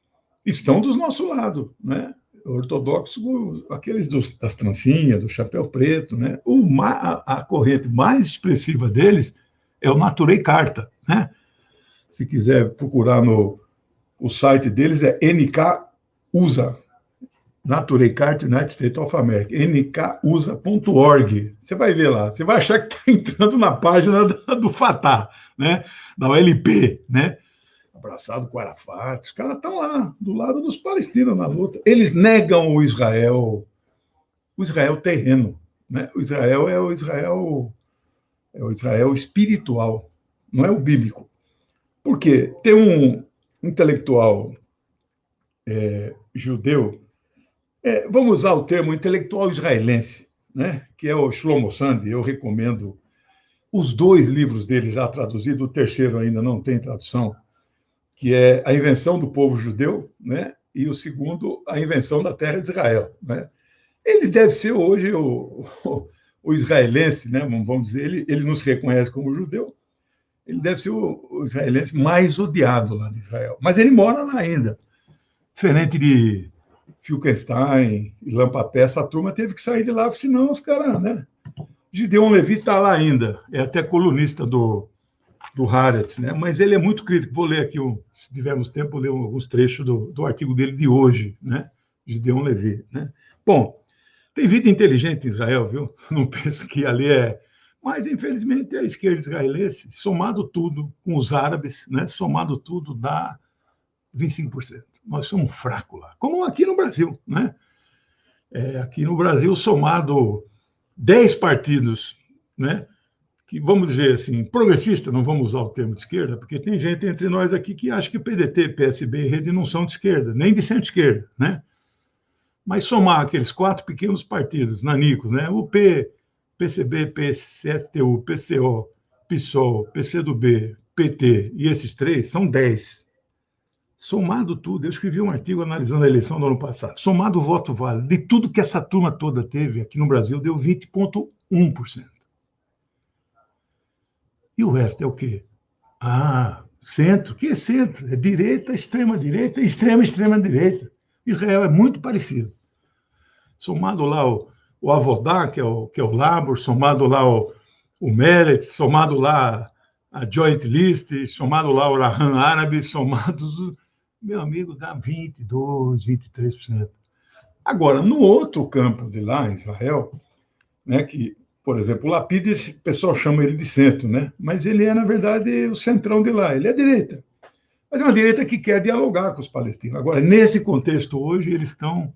C: estão do nosso lado. Né? Ortodoxo, aqueles dos, das trancinhas, do chapéu preto. Né? A, a corrente mais expressiva deles é o Naturei Carta. Né? Se quiser procurar no o site deles, é NK USA. Naturey Cart United States of America, nkusa.org. Você vai ver lá, você vai achar que está entrando na página do Fatah, né? da OLP, né? abraçado com Arafat, os caras estão lá, do lado dos palestinos na luta. Eles negam o Israel, o Israel terreno. Né? O Israel é o Israel, é o Israel espiritual, não é o bíblico. Por quê? Tem um intelectual é, judeu é, vamos usar o termo intelectual israelense, né? que é o Shlomo Sandi, eu recomendo os dois livros dele já traduzidos, o terceiro ainda não tem tradução, que é A Invenção do Povo Judeu, né? e o segundo, A Invenção da Terra de Israel. Né? Ele deve ser hoje o, o, o israelense, né? vamos dizer, ele, ele não se reconhece como judeu, ele deve ser o, o israelense mais odiado lá de Israel, mas ele mora lá ainda. Diferente de Filkenstein e Lampapé, essa turma teve que sair de lá, senão os caras, né? Gideon Levi está lá ainda, é até colunista do, do Haaretz, né? mas ele é muito crítico. Vou ler aqui, um, se tivermos tempo, vou ler alguns trechos do, do artigo dele de hoje, né? Gideon Levi. Né? Bom, tem vida inteligente em Israel, viu? Não pensa que ali é. Mas, infelizmente, a esquerda israelense, somado tudo com os árabes, né? somado tudo, dá 25% nós somos fracos lá. Como aqui no Brasil, né? É, aqui no Brasil, somado 10 partidos, né? Que vamos dizer assim, progressista, não vamos usar o termo de esquerda, porque tem gente entre nós aqui que acha que PDT, PSB e Rede não são de esquerda, nem de centro-esquerda, né? Mas somar aqueles quatro pequenos partidos, nanicos, né? O P, PCB, PSTU, PCO, PSOL, PCdoB, PT e esses três são 10. Somado tudo, eu escrevi um artigo analisando a eleição do ano passado. Somado o voto válido, de tudo que essa turma toda teve aqui no Brasil, deu 20,1%. E o resto é o quê? Ah, centro. O que é centro? É direita, extrema-direita, extrema, extrema-direita. Israel é muito parecido. Somado lá o, o Avodá, que é o, que é o Labor, somado lá o, o Meretz, somado lá a Joint List, somado lá o Rahan Árabe, somados meu amigo, dá 22%, 23%. Agora, no outro campo de lá, em Israel, né, que, por exemplo, o Lapid, o pessoal chama ele de centro, né? mas ele é, na verdade, o centrão de lá, ele é direita. Mas é uma direita que quer dialogar com os palestinos. Agora, nesse contexto hoje, eles estão.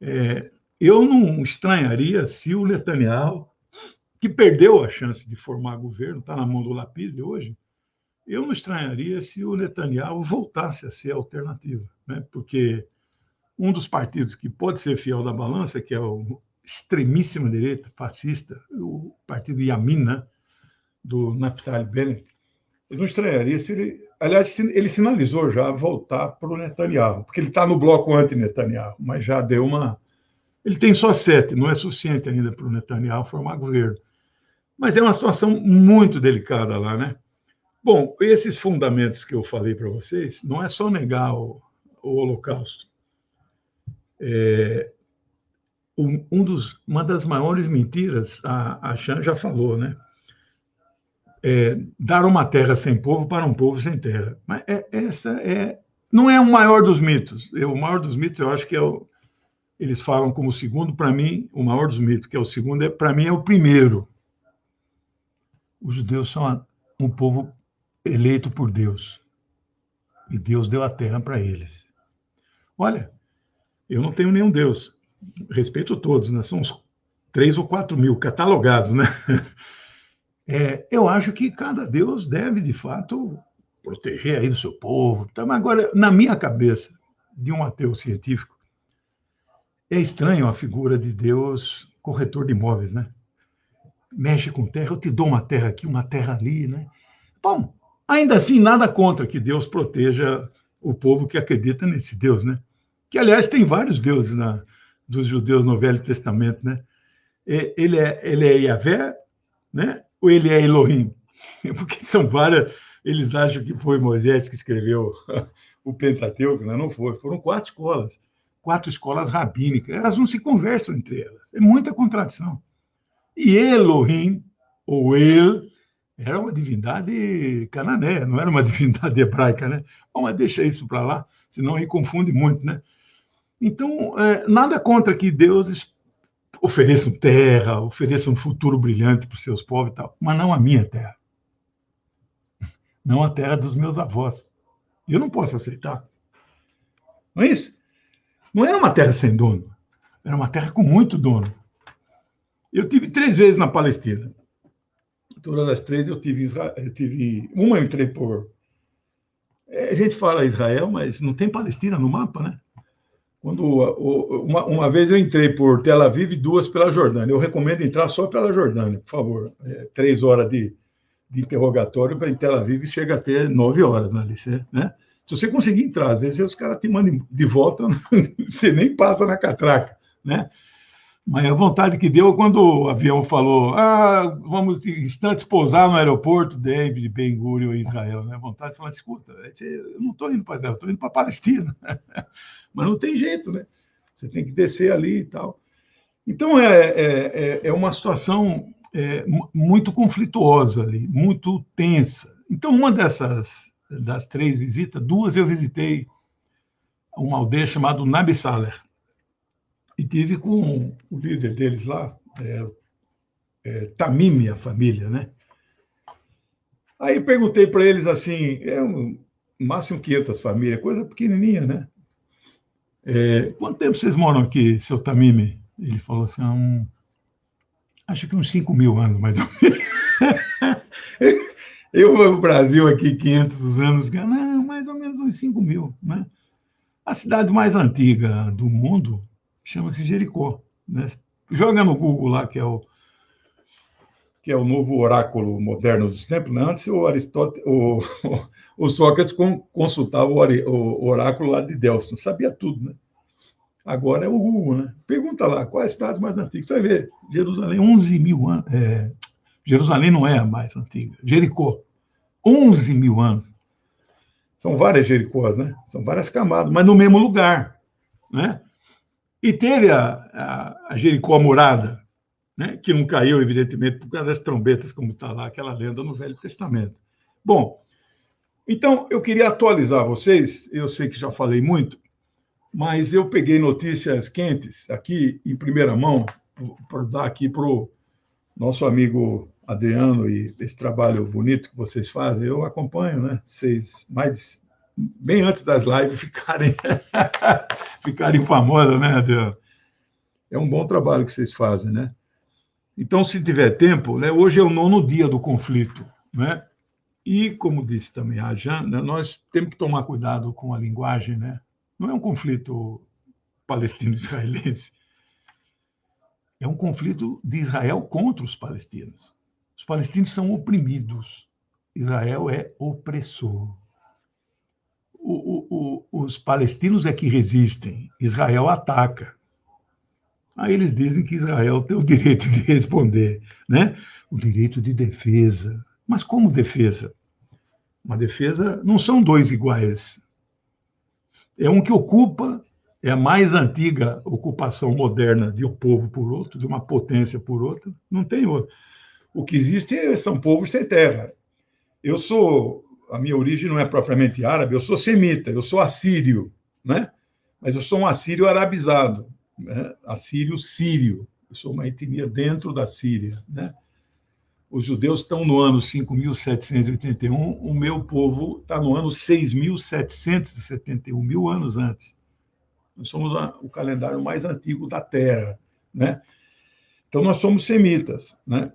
C: É, eu não estranharia se o Netanyahu, que perdeu a chance de formar governo, está na mão do Lapid hoje, eu não estranharia se o Netanyahu voltasse a ser alternativa, né? porque um dos partidos que pode ser fiel da balança, que é o extremíssima direita fascista, o partido Yamin, né? do Naftali Bennett, eu não estranharia se ele. Aliás, ele sinalizou já voltar para o Netanyahu, porque ele está no bloco anti-Netanyahu, mas já deu uma. Ele tem só sete, não é suficiente ainda para o Netanyahu formar governo. Mas é uma situação muito delicada lá, né? Bom, esses fundamentos que eu falei para vocês, não é só negar o, o Holocausto. É, um, dos, uma das maiores mentiras, a, a Chan já falou, né? É, dar uma terra sem povo para um povo sem terra. Mas é, essa é, não é o maior dos mitos. Eu, o maior dos mitos, eu acho que é o, eles falam como segundo, para mim, o maior dos mitos, que é o segundo, é, para mim é o primeiro. Os judeus são um povo eleito por Deus. E Deus deu a terra para eles. Olha, eu não tenho nenhum Deus. Respeito todos, né? São uns três ou quatro mil catalogados, né? É, eu acho que cada Deus deve, de fato, proteger aí do seu povo. Tá? Mas agora, na minha cabeça, de um ateu científico, é estranho a figura de Deus corretor de imóveis, né? Mexe com terra, eu te dou uma terra aqui, uma terra ali, né? Bom, Ainda assim, nada contra que Deus proteja o povo que acredita nesse Deus, né? Que, aliás, tem vários deuses na, dos judeus no Velho Testamento, né? Ele é, ele é Yahvé, né? Ou ele é Elohim? porque são várias. Eles acham que foi Moisés que escreveu o Pentateuco, mas não foi. Foram quatro escolas, quatro escolas rabínicas. Elas não se conversam entre elas. É muita contradição. E Elohim, ou El, era uma divindade cananeia, não era uma divindade hebraica, né? Bom, mas deixa isso para lá, senão aí confunde muito, né? Então, é, nada contra que Deus ofereça terra, ofereça um futuro brilhante para os seus povos e tal, mas não a minha terra. Não a terra dos meus avós. Eu não posso aceitar. Não é isso? Não era uma terra sem dono, era uma terra com muito dono. Eu tive três vezes na Palestina. Todas as três eu tive, eu tive uma eu entrei por. É, a gente fala Israel, mas não tem Palestina no mapa, né? Quando uma, uma vez eu entrei por Tel Aviv e duas pela Jordânia. Eu recomendo entrar só pela Jordânia, por favor. É, três horas de, de interrogatório para Tel Aviv chega a ter nove horas na licença, né? Se você conseguir entrar, às vezes os caras te mandam de volta, você nem passa na catraca, né? Mas a vontade que deu quando o avião falou: ah, vamos instantes pousar no aeroporto David Ben Gurion, Israel. Né? A vontade de falar: escuta, eu não estou indo para Israel, estou indo para Palestina. Mas não tem jeito, né? Você tem que descer ali e tal. Então é, é, é, é uma situação é, muito conflituosa ali, muito tensa. Então, uma dessas das três visitas, duas eu visitei uma aldeia chamada Nabi Saler e tive com o líder deles lá, é, é, Tamimi, a família, né? Aí perguntei para eles assim, é um máximo 500 famílias, coisa pequenininha, né? É, quanto tempo vocês moram aqui, seu Tamimi? Ele falou assim, um, acho que uns 5 mil anos, mais ou menos. Eu vou no Brasil aqui 500 anos, não, mais ou menos uns 5 mil, né? A cidade mais antiga do mundo chama-se Jericó. Né? Joga no Google lá, que é o que é o novo oráculo moderno dos tempos. Né? Antes o Aristóteles, o, o Sócrates consultava o oráculo lá de Delfos, sabia tudo, né? Agora é o Google, né? Pergunta lá, quais cidades mais antigas? Você vai ver, Jerusalém, 11 mil anos. É, Jerusalém não é a mais antiga. Jericó, 11 mil anos. São várias Jericós, né? São várias camadas, mas no mesmo lugar, né? E teve a, a, a Jericó Murada, né, que não caiu, evidentemente, por causa das trombetas, como está lá, aquela lenda no Velho Testamento. Bom, então eu queria atualizar vocês, eu sei que já falei muito, mas eu peguei notícias quentes aqui em primeira mão, para dar aqui para o nosso amigo Adriano e esse trabalho bonito que vocês fazem, eu acompanho, né? Vocês mais bem antes das lives ficarem, ficarem famosas, né, Adriano? É um bom trabalho que vocês fazem, né? Então, se tiver tempo, né, hoje é o nono dia do conflito, né? E, como disse também a Jan, né, nós temos que tomar cuidado com a linguagem, né? Não é um conflito palestino-israelense, é um conflito de Israel contra os palestinos. Os palestinos são oprimidos, Israel é opressor o, o, os palestinos é que resistem, Israel ataca. Aí eles dizem que Israel tem o direito de responder, né? O direito de defesa. Mas como defesa? Uma defesa não são dois iguais. É um que ocupa, é a mais antiga ocupação moderna de um povo por outro, de uma potência por outra. Não tem outro. O que existe são povos sem terra. Eu sou a minha origem não é propriamente árabe, eu sou semita, eu sou assírio, né? Mas eu sou um assírio arabizado, né? assírio sírio. Eu sou uma etnia dentro da Síria, né? Os judeus estão no ano 5.781, o meu povo está no ano 6.771, mil anos antes. Nós somos o calendário mais antigo da Terra, né? Então, nós somos semitas, né?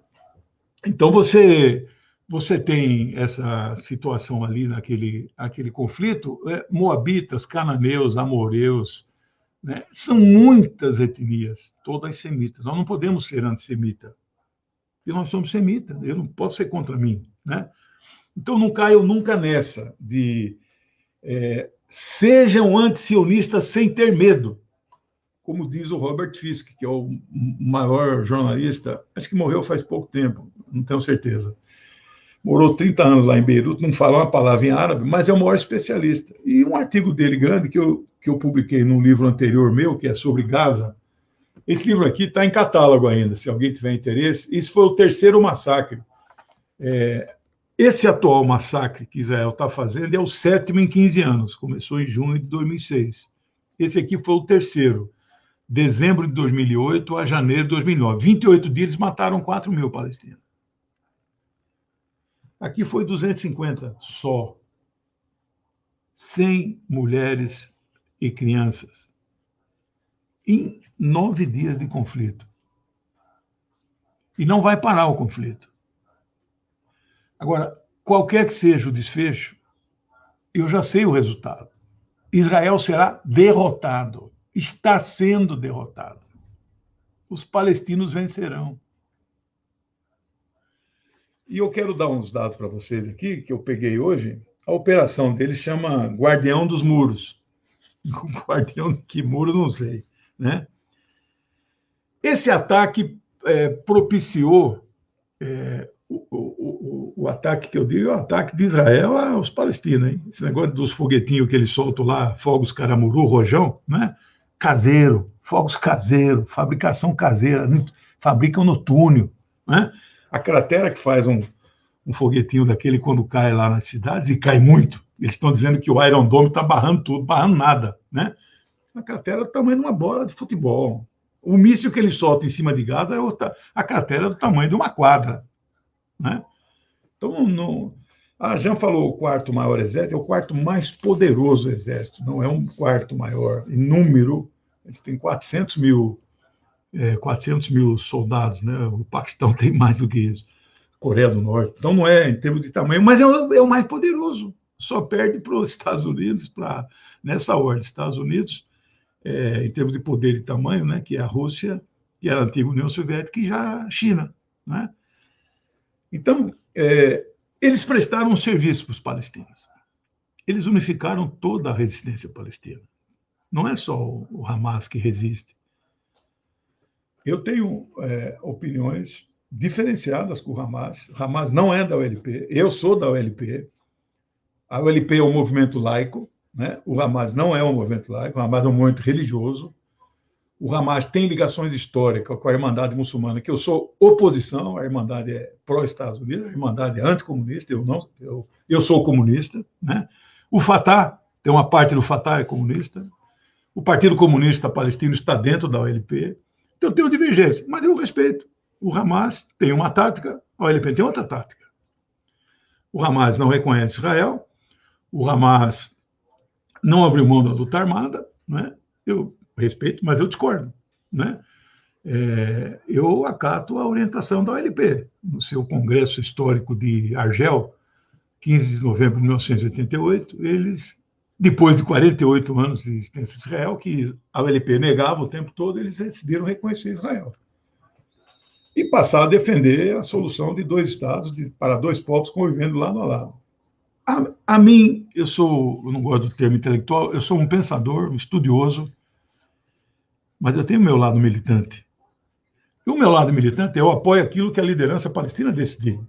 C: Então, você você tem essa situação ali naquele aquele conflito, é, moabitas, cananeus, amoreus, né? são muitas etnias, todas semitas. Nós não podemos ser antissemita, porque nós somos semitas, eu não posso ser contra mim. Né? Então não caio nunca nessa de é, sejam antisionistas sem ter medo, como diz o Robert Fisk, que é o maior jornalista, acho que morreu faz pouco tempo, não tenho certeza morou 30 anos lá em Beirute, não fala uma palavra em árabe, mas é o maior especialista. E um artigo dele grande que eu, que eu publiquei num livro anterior meu, que é sobre Gaza, esse livro aqui está em catálogo ainda, se alguém tiver interesse. Isso foi o terceiro massacre. É, esse atual massacre que Israel está fazendo é o sétimo em 15 anos, começou em junho de 2006. Esse aqui foi o terceiro, dezembro de 2008 a janeiro de 2009. 28 dias mataram 4 mil palestinos. Aqui foi 250 só. 100 mulheres e crianças. Em nove dias de conflito. E não vai parar o conflito. Agora, qualquer que seja o desfecho, eu já sei o resultado. Israel será derrotado, está sendo derrotado. Os palestinos vencerão. E eu quero dar uns dados para vocês aqui, que eu peguei hoje. A operação dele chama Guardião dos Muros. Guardião de que muro, não sei. Né? Esse ataque é, propiciou é, o, o, o, ataque que eu digo é o ataque de Israel aos palestinos. Hein? Esse negócio dos foguetinhos que eles soltam lá, fogos caramuru, rojão, né? Caseiro, fogos caseiro, fabricação caseira, fabricam no túnel. Né? A cratera que faz um, um foguetinho daquele quando cai lá nas cidades, e cai muito, eles estão dizendo que o Iron Dome está barrando tudo, barrando nada. Né? A cratera é do tamanho de uma bola de futebol. O míssil que ele solta em cima de Gaza é outra, a cratera é do tamanho de uma quadra. Né? Então, não, a Jean falou o quarto maior exército, é o quarto mais poderoso exército, não é um quarto maior em número, eles têm 400 mil, é, 400 mil soldados, né? o Paquistão tem mais do que isso, Coreia do Norte, então não é em termos de tamanho, mas é o, é o mais poderoso, só perde para os Estados Unidos, para nessa ordem, Estados Unidos, é, em termos de poder e tamanho, né, que é a Rússia, que era a antiga União Soviética, e já a China, né? Então, é, eles prestaram um serviço para os palestinos. Eles unificaram toda a resistência palestina. Não é só o Hamas que resiste. Eu tenho é, opiniões diferenciadas com o Hamas. O Hamas não é da OLP. Eu sou da OLP. A OLP é um movimento laico. Né? O Hamas não é um movimento laico. O Hamas é um movimento religioso. O Hamas tem ligações históricas com a Irmandade Muçulmana, que eu sou oposição, a Irmandade é pró-Estados Unidos, a Irmandade é anticomunista, eu não, eu, eu sou comunista, né? O Fatah, tem uma parte do Fatah é comunista, o Partido Comunista Palestino está dentro da OLP, então eu tenho divergência, mas eu respeito. O Hamas tem uma tática, a OLP tem outra tática. O Hamas não reconhece Israel, o Hamas não abriu mão da luta armada, né? Eu respeito, mas eu discordo. Né? É, eu acato a orientação da OLP. No seu congresso histórico de Argel, 15 de novembro de 1988, eles, depois de 48 anos de existência de Israel, que a OLP negava o tempo todo, eles decidiram reconhecer Israel. E passar a defender a solução de dois estados, de, para dois povos convivendo lado a lado. A, a mim, eu sou, eu não gosto do termo intelectual, eu sou um pensador, um estudioso, mas eu tenho o meu lado militante. E o meu lado militante, eu apoio aquilo que a liderança palestina decidir.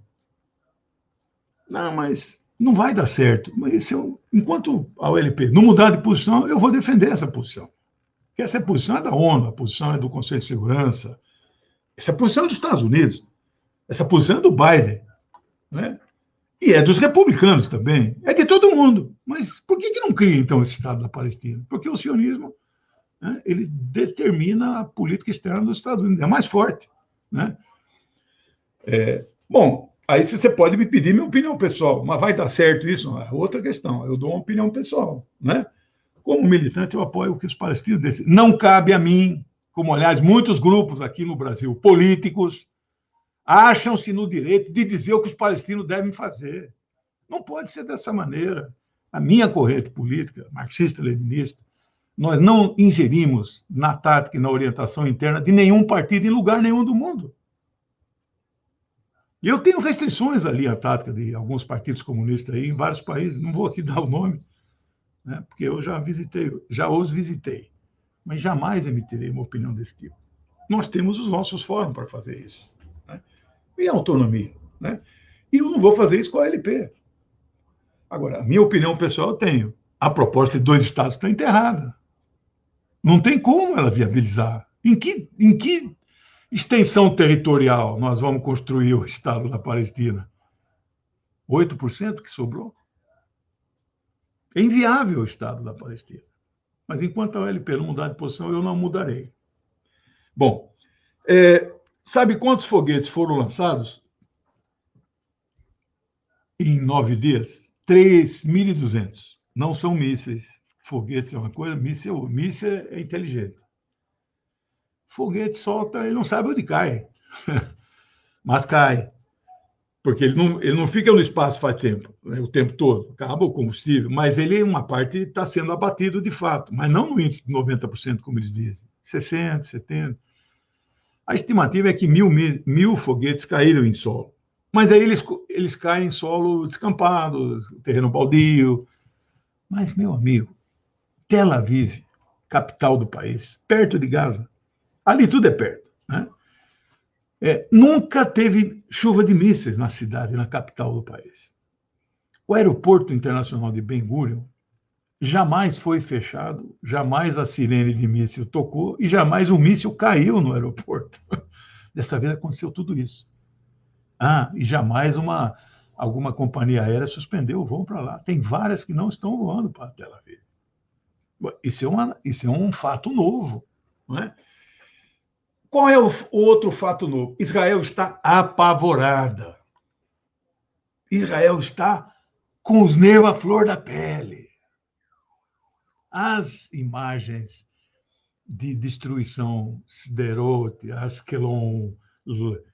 C: Não, mas não vai dar certo. Mas eu, enquanto a OLP não mudar de posição, eu vou defender essa posição. Porque essa posição é da ONU, a posição é do Conselho de Segurança, essa posição é dos Estados Unidos, essa posição é do Biden, né? E é dos republicanos também, é de todo mundo. Mas por que, que não cria, então, esse Estado da Palestina? Porque o sionismo né, ele determina a política externa dos Estados Unidos, é mais forte. Né? É, bom, aí você pode me pedir minha opinião pessoal, mas vai dar certo isso? É outra questão, eu dou uma opinião pessoal. Né? Como militante, eu apoio o que os palestinos decidem. Não cabe a mim, como, aliás, muitos grupos aqui no Brasil, políticos, acham-se no direito de dizer o que os palestinos devem fazer. Não pode ser dessa maneira. A minha corrente política, marxista-leninista, nós não ingerimos na tática e na orientação interna de nenhum partido em lugar nenhum do mundo. Eu tenho restrições ali à tática de alguns partidos comunistas aí em vários países, não vou aqui dar o nome, né, porque eu já visitei, já os visitei, mas jamais emitirei uma opinião desse tipo. Nós temos os nossos fóruns para fazer isso. Né? E autonomia. Né? E eu não vou fazer isso com a LP. Agora, a minha opinião pessoal eu tenho. A proposta de dois estados está enterrada. Não tem como ela viabilizar. Em que, em que extensão territorial nós vamos construir o Estado da Palestina? 8% que sobrou? É inviável o Estado da Palestina. Mas enquanto a OLP não mudar de posição, eu não mudarei. Bom, é, sabe quantos foguetes foram lançados em nove dias? 3.200. Não são mísseis. Foguetes é uma coisa, míssil, míssil é inteligente. Foguete solta, ele não sabe onde cai. Mas cai. Porque ele não, ele não fica no espaço faz tempo, né, o tempo todo. Acaba o combustível, mas ele, uma parte, está sendo abatido de fato. Mas não no índice de 90%, como eles dizem. 60%, 70%. A estimativa é que mil, mil, mil foguetes caíram em solo. Mas aí eles, eles caem em solo descampado, terreno baldio. Mas, meu amigo, Tel Aviv, capital do país, perto de Gaza, ali tudo é perto. Né? É, nunca teve chuva de mísseis na cidade, na capital do país. O aeroporto internacional de Ben Gurion jamais foi fechado, jamais a sirene de míssil tocou e jamais um míssil caiu no aeroporto. Dessa vez aconteceu tudo isso. Ah, e jamais uma alguma companhia aérea suspendeu o voo para lá. Tem várias que não estão voando para Tel Aviv. Isso é, uma, isso é um fato novo. Não é? Qual é o outro fato novo? Israel está apavorada. Israel está com os nervos à flor da pele as imagens de destruição, Sderot, Askelon,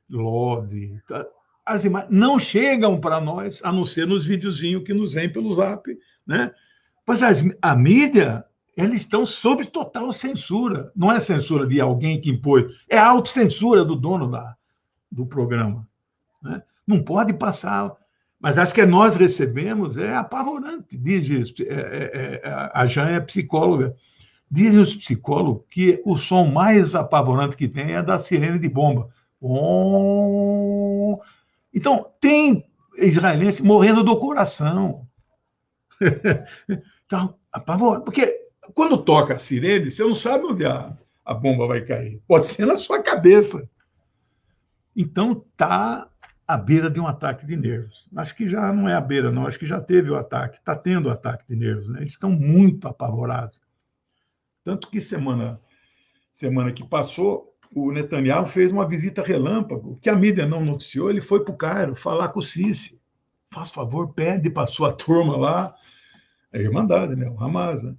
C: Lod, tá? as imagens não chegam para nós, a não ser nos videozinhos que nos vêm pelo zap, né? Pois as, a mídia, eles estão sob total censura. Não é censura de alguém que impôs, é a autocensura do dono da, do programa. Né? Não pode passar mas as que nós recebemos é apavorante. Diz é, é, é, a Jan é psicóloga. Dizem os psicólogos que o som mais apavorante que tem é da sirene de bomba. Então, tem israelense morrendo do coração. então, apavorante. Porque quando toca a sirene, você não sabe onde a, a bomba vai cair. Pode ser na sua cabeça. Então, tá à beira de um ataque de nervos. Acho que já não é à beira, não. Acho que já teve o ataque, está tendo o ataque de nervos. Né? Eles estão muito apavorados. Tanto que semana, semana que passou, o Netanyahu fez uma visita relâmpago, que a mídia não noticiou. Ele foi para o Cairo falar com o Sisi. Faz favor, pede para sua turma lá. É a Irmandade, né? o Hamas. Né?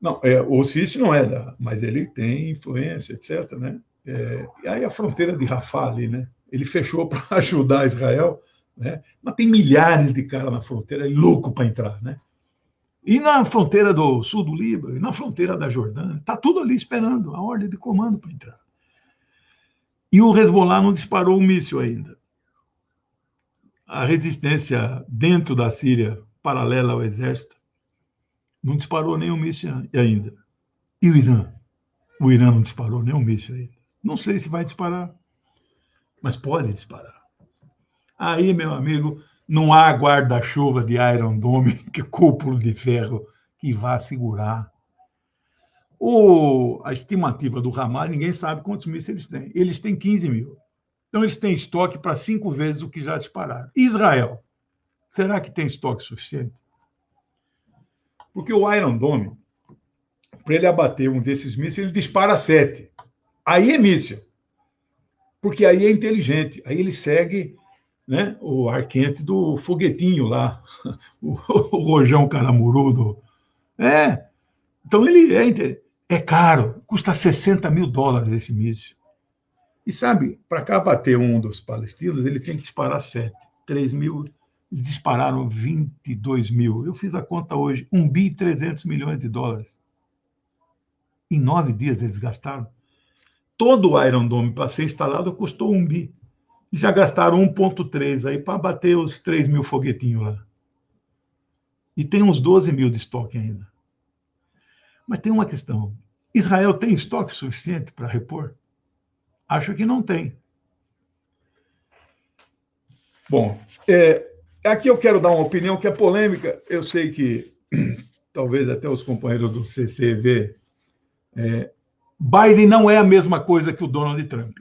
C: Não, é, o Sisi não é da, mas ele tem influência, etc. Né? É, e aí a fronteira de Rafah ali, né? ele fechou para ajudar Israel, né? mas tem milhares de caras na fronteira, é louco para entrar. Né? E na fronteira do sul do Líbano, e na fronteira da Jordânia, está tudo ali esperando a ordem de comando para entrar. E o Hezbollah não disparou um míssil ainda. A resistência dentro da Síria, paralela ao exército, não disparou nenhum míssil ainda. E o Irã? O Irã não disparou nenhum míssil ainda. Não sei se vai disparar mas pode disparar. Aí, meu amigo, não há guarda-chuva de Iron Dome, que cúpulo de ferro, que vá segurar. O, a estimativa do Hamas, ninguém sabe quantos mísseis eles têm. Eles têm 15 mil. Então, eles têm estoque para cinco vezes o que já dispararam. Israel, será que tem estoque suficiente? Porque o Iron Dome, para ele abater um desses mísseis, ele dispara sete. Aí é míssil porque aí é inteligente, aí ele segue né, o ar quente do foguetinho lá, o, o rojão caramurudo. É, então ele é, é caro, custa 60 mil dólares esse míssil. E sabe, para cá bater um dos palestinos, ele tem que disparar sete. 3 mil, eles dispararam 22 mil. Eu fiz a conta hoje, 1 bi e 300 milhões de dólares. Em nove dias eles gastaram todo o Iron Dome para ser instalado custou um bi. Já gastaram 1,3 aí para bater os 3 mil foguetinhos lá. E tem uns 12 mil de estoque ainda. Mas tem uma questão: Israel tem estoque suficiente para repor? Acho que não tem. Bom, é, aqui eu quero dar uma opinião que é polêmica. Eu sei que talvez até os companheiros do CCV. É, Biden não é a mesma coisa que o Donald Trump.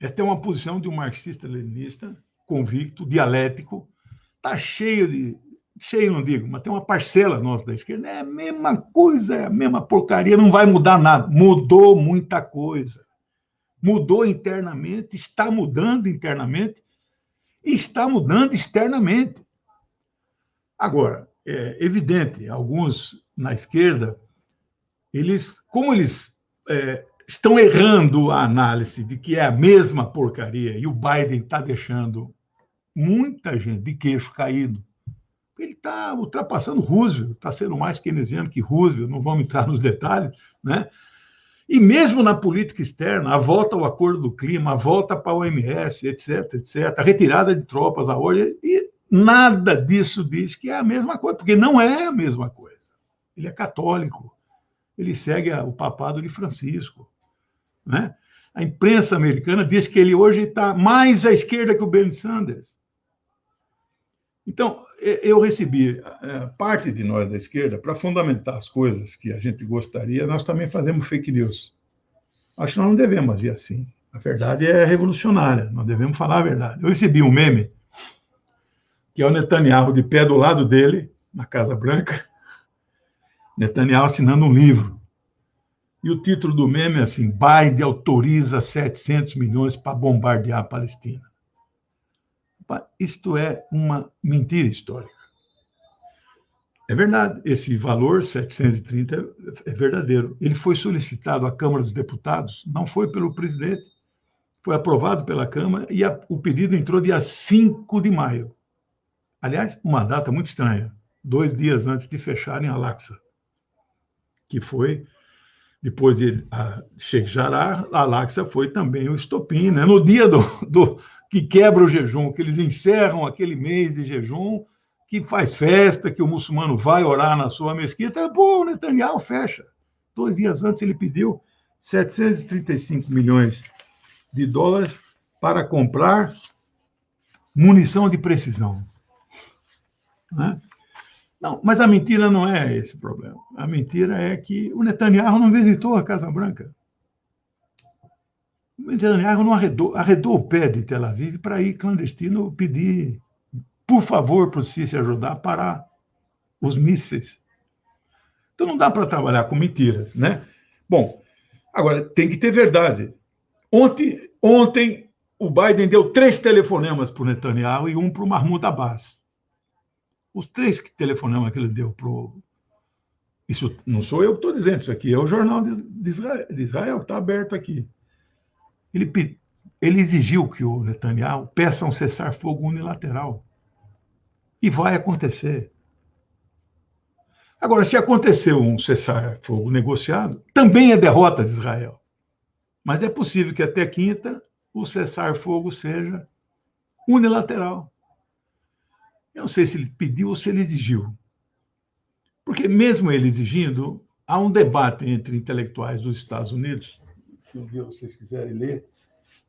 C: Esta é uma posição de um marxista-leninista convicto, dialético, está cheio de. Cheio, não digo, mas tem uma parcela nossa da esquerda, é a mesma coisa, é a mesma porcaria, não vai mudar nada. Mudou muita coisa. Mudou internamente, está mudando internamente, está mudando externamente. Agora, é evidente, alguns na esquerda, eles, como eles é, estão errando a análise de que é a mesma porcaria e o Biden está deixando muita gente de queixo caído. Ele está ultrapassando Roosevelt, está sendo mais keynesiano que Roosevelt, não vamos entrar nos detalhes, né? E mesmo na política externa, a volta ao acordo do clima, a volta para a OMS, etc, etc, a retirada de tropas, a ordem, e nada disso diz que é a mesma coisa, porque não é a mesma coisa. Ele é católico, ele segue o papado de Francisco, né? A imprensa americana diz que ele hoje está mais à esquerda que o Bernie Sanders. Então, eu recebi é, parte de nós da esquerda para fundamentar as coisas que a gente gostaria, nós também fazemos fake news. Acho que nós não devemos agir assim. A verdade é revolucionária, nós devemos falar a verdade. Eu recebi um meme, que é o Netanyahu de pé do lado dele, na Casa Branca, Netanyahu assinando um livro. E o título do meme é assim: Biden autoriza 700 milhões para bombardear a Palestina. Isto é uma mentira histórica. É verdade, esse valor, 730, é verdadeiro. Ele foi solicitado à Câmara dos Deputados, não foi pelo presidente, foi aprovado pela Câmara e a, o pedido entrou dia 5 de maio. Aliás, uma data muito estranha, dois dias antes de fecharem a Laxa, que foi, depois de a Sheikh Jarrah, a Laxa foi também o estopim, né? no dia do, do que quebra o jejum, que eles encerram aquele mês de jejum, que faz festa, que o muçulmano vai orar na sua mesquita. Pô, o Netanyahu fecha. Dois dias antes ele pediu 735 milhões de dólares para comprar munição de precisão. Né? Não, mas a mentira não é esse problema. A mentira é que o Netanyahu não visitou a Casa Branca. Netanyahu não arredou, arredou o pé de Tel Aviv para ir clandestino pedir, por favor, para o Sisi ajudar a parar os mísseis. Então não dá para trabalhar com mentiras, né? Bom, agora tem que ter verdade. Ontem, ontem o Biden deu três telefonemas para o Netanyahu e um para o Mahmoud Abbas. Os três telefonemas que ele deu para o. Isso não sou eu que estou dizendo, isso aqui é o jornal de Israel, de Israel que está aberto aqui. Ele, ele exigiu que o Netanyahu peça um cessar-fogo unilateral. E vai acontecer. Agora, se aconteceu um cessar-fogo negociado, também é derrota de Israel. Mas é possível que até quinta o cessar-fogo seja unilateral. Eu não sei se ele pediu ou se ele exigiu. Porque, mesmo ele exigindo, há um debate entre intelectuais dos Estados Unidos se vocês quiserem ler,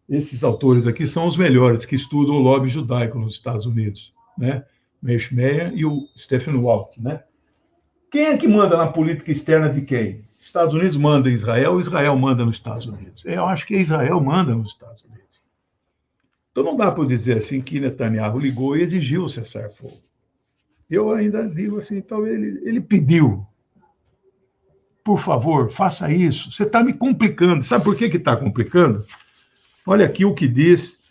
C: esses autores aqui são os melhores que estudam o lobby judaico nos Estados Unidos, né? Meyer e o Stephen Walt, né? Quem é que manda na política externa de quem? Estados Unidos manda em Israel, Israel manda nos Estados Unidos. Eu acho que Israel manda nos Estados Unidos. Então não dá para dizer assim que Netanyahu ligou e exigiu cessar fogo. Eu ainda digo assim, talvez ele, ele pediu, por favor, faça isso. Você está me complicando. Sabe por que está complicando? Olha aqui o que diz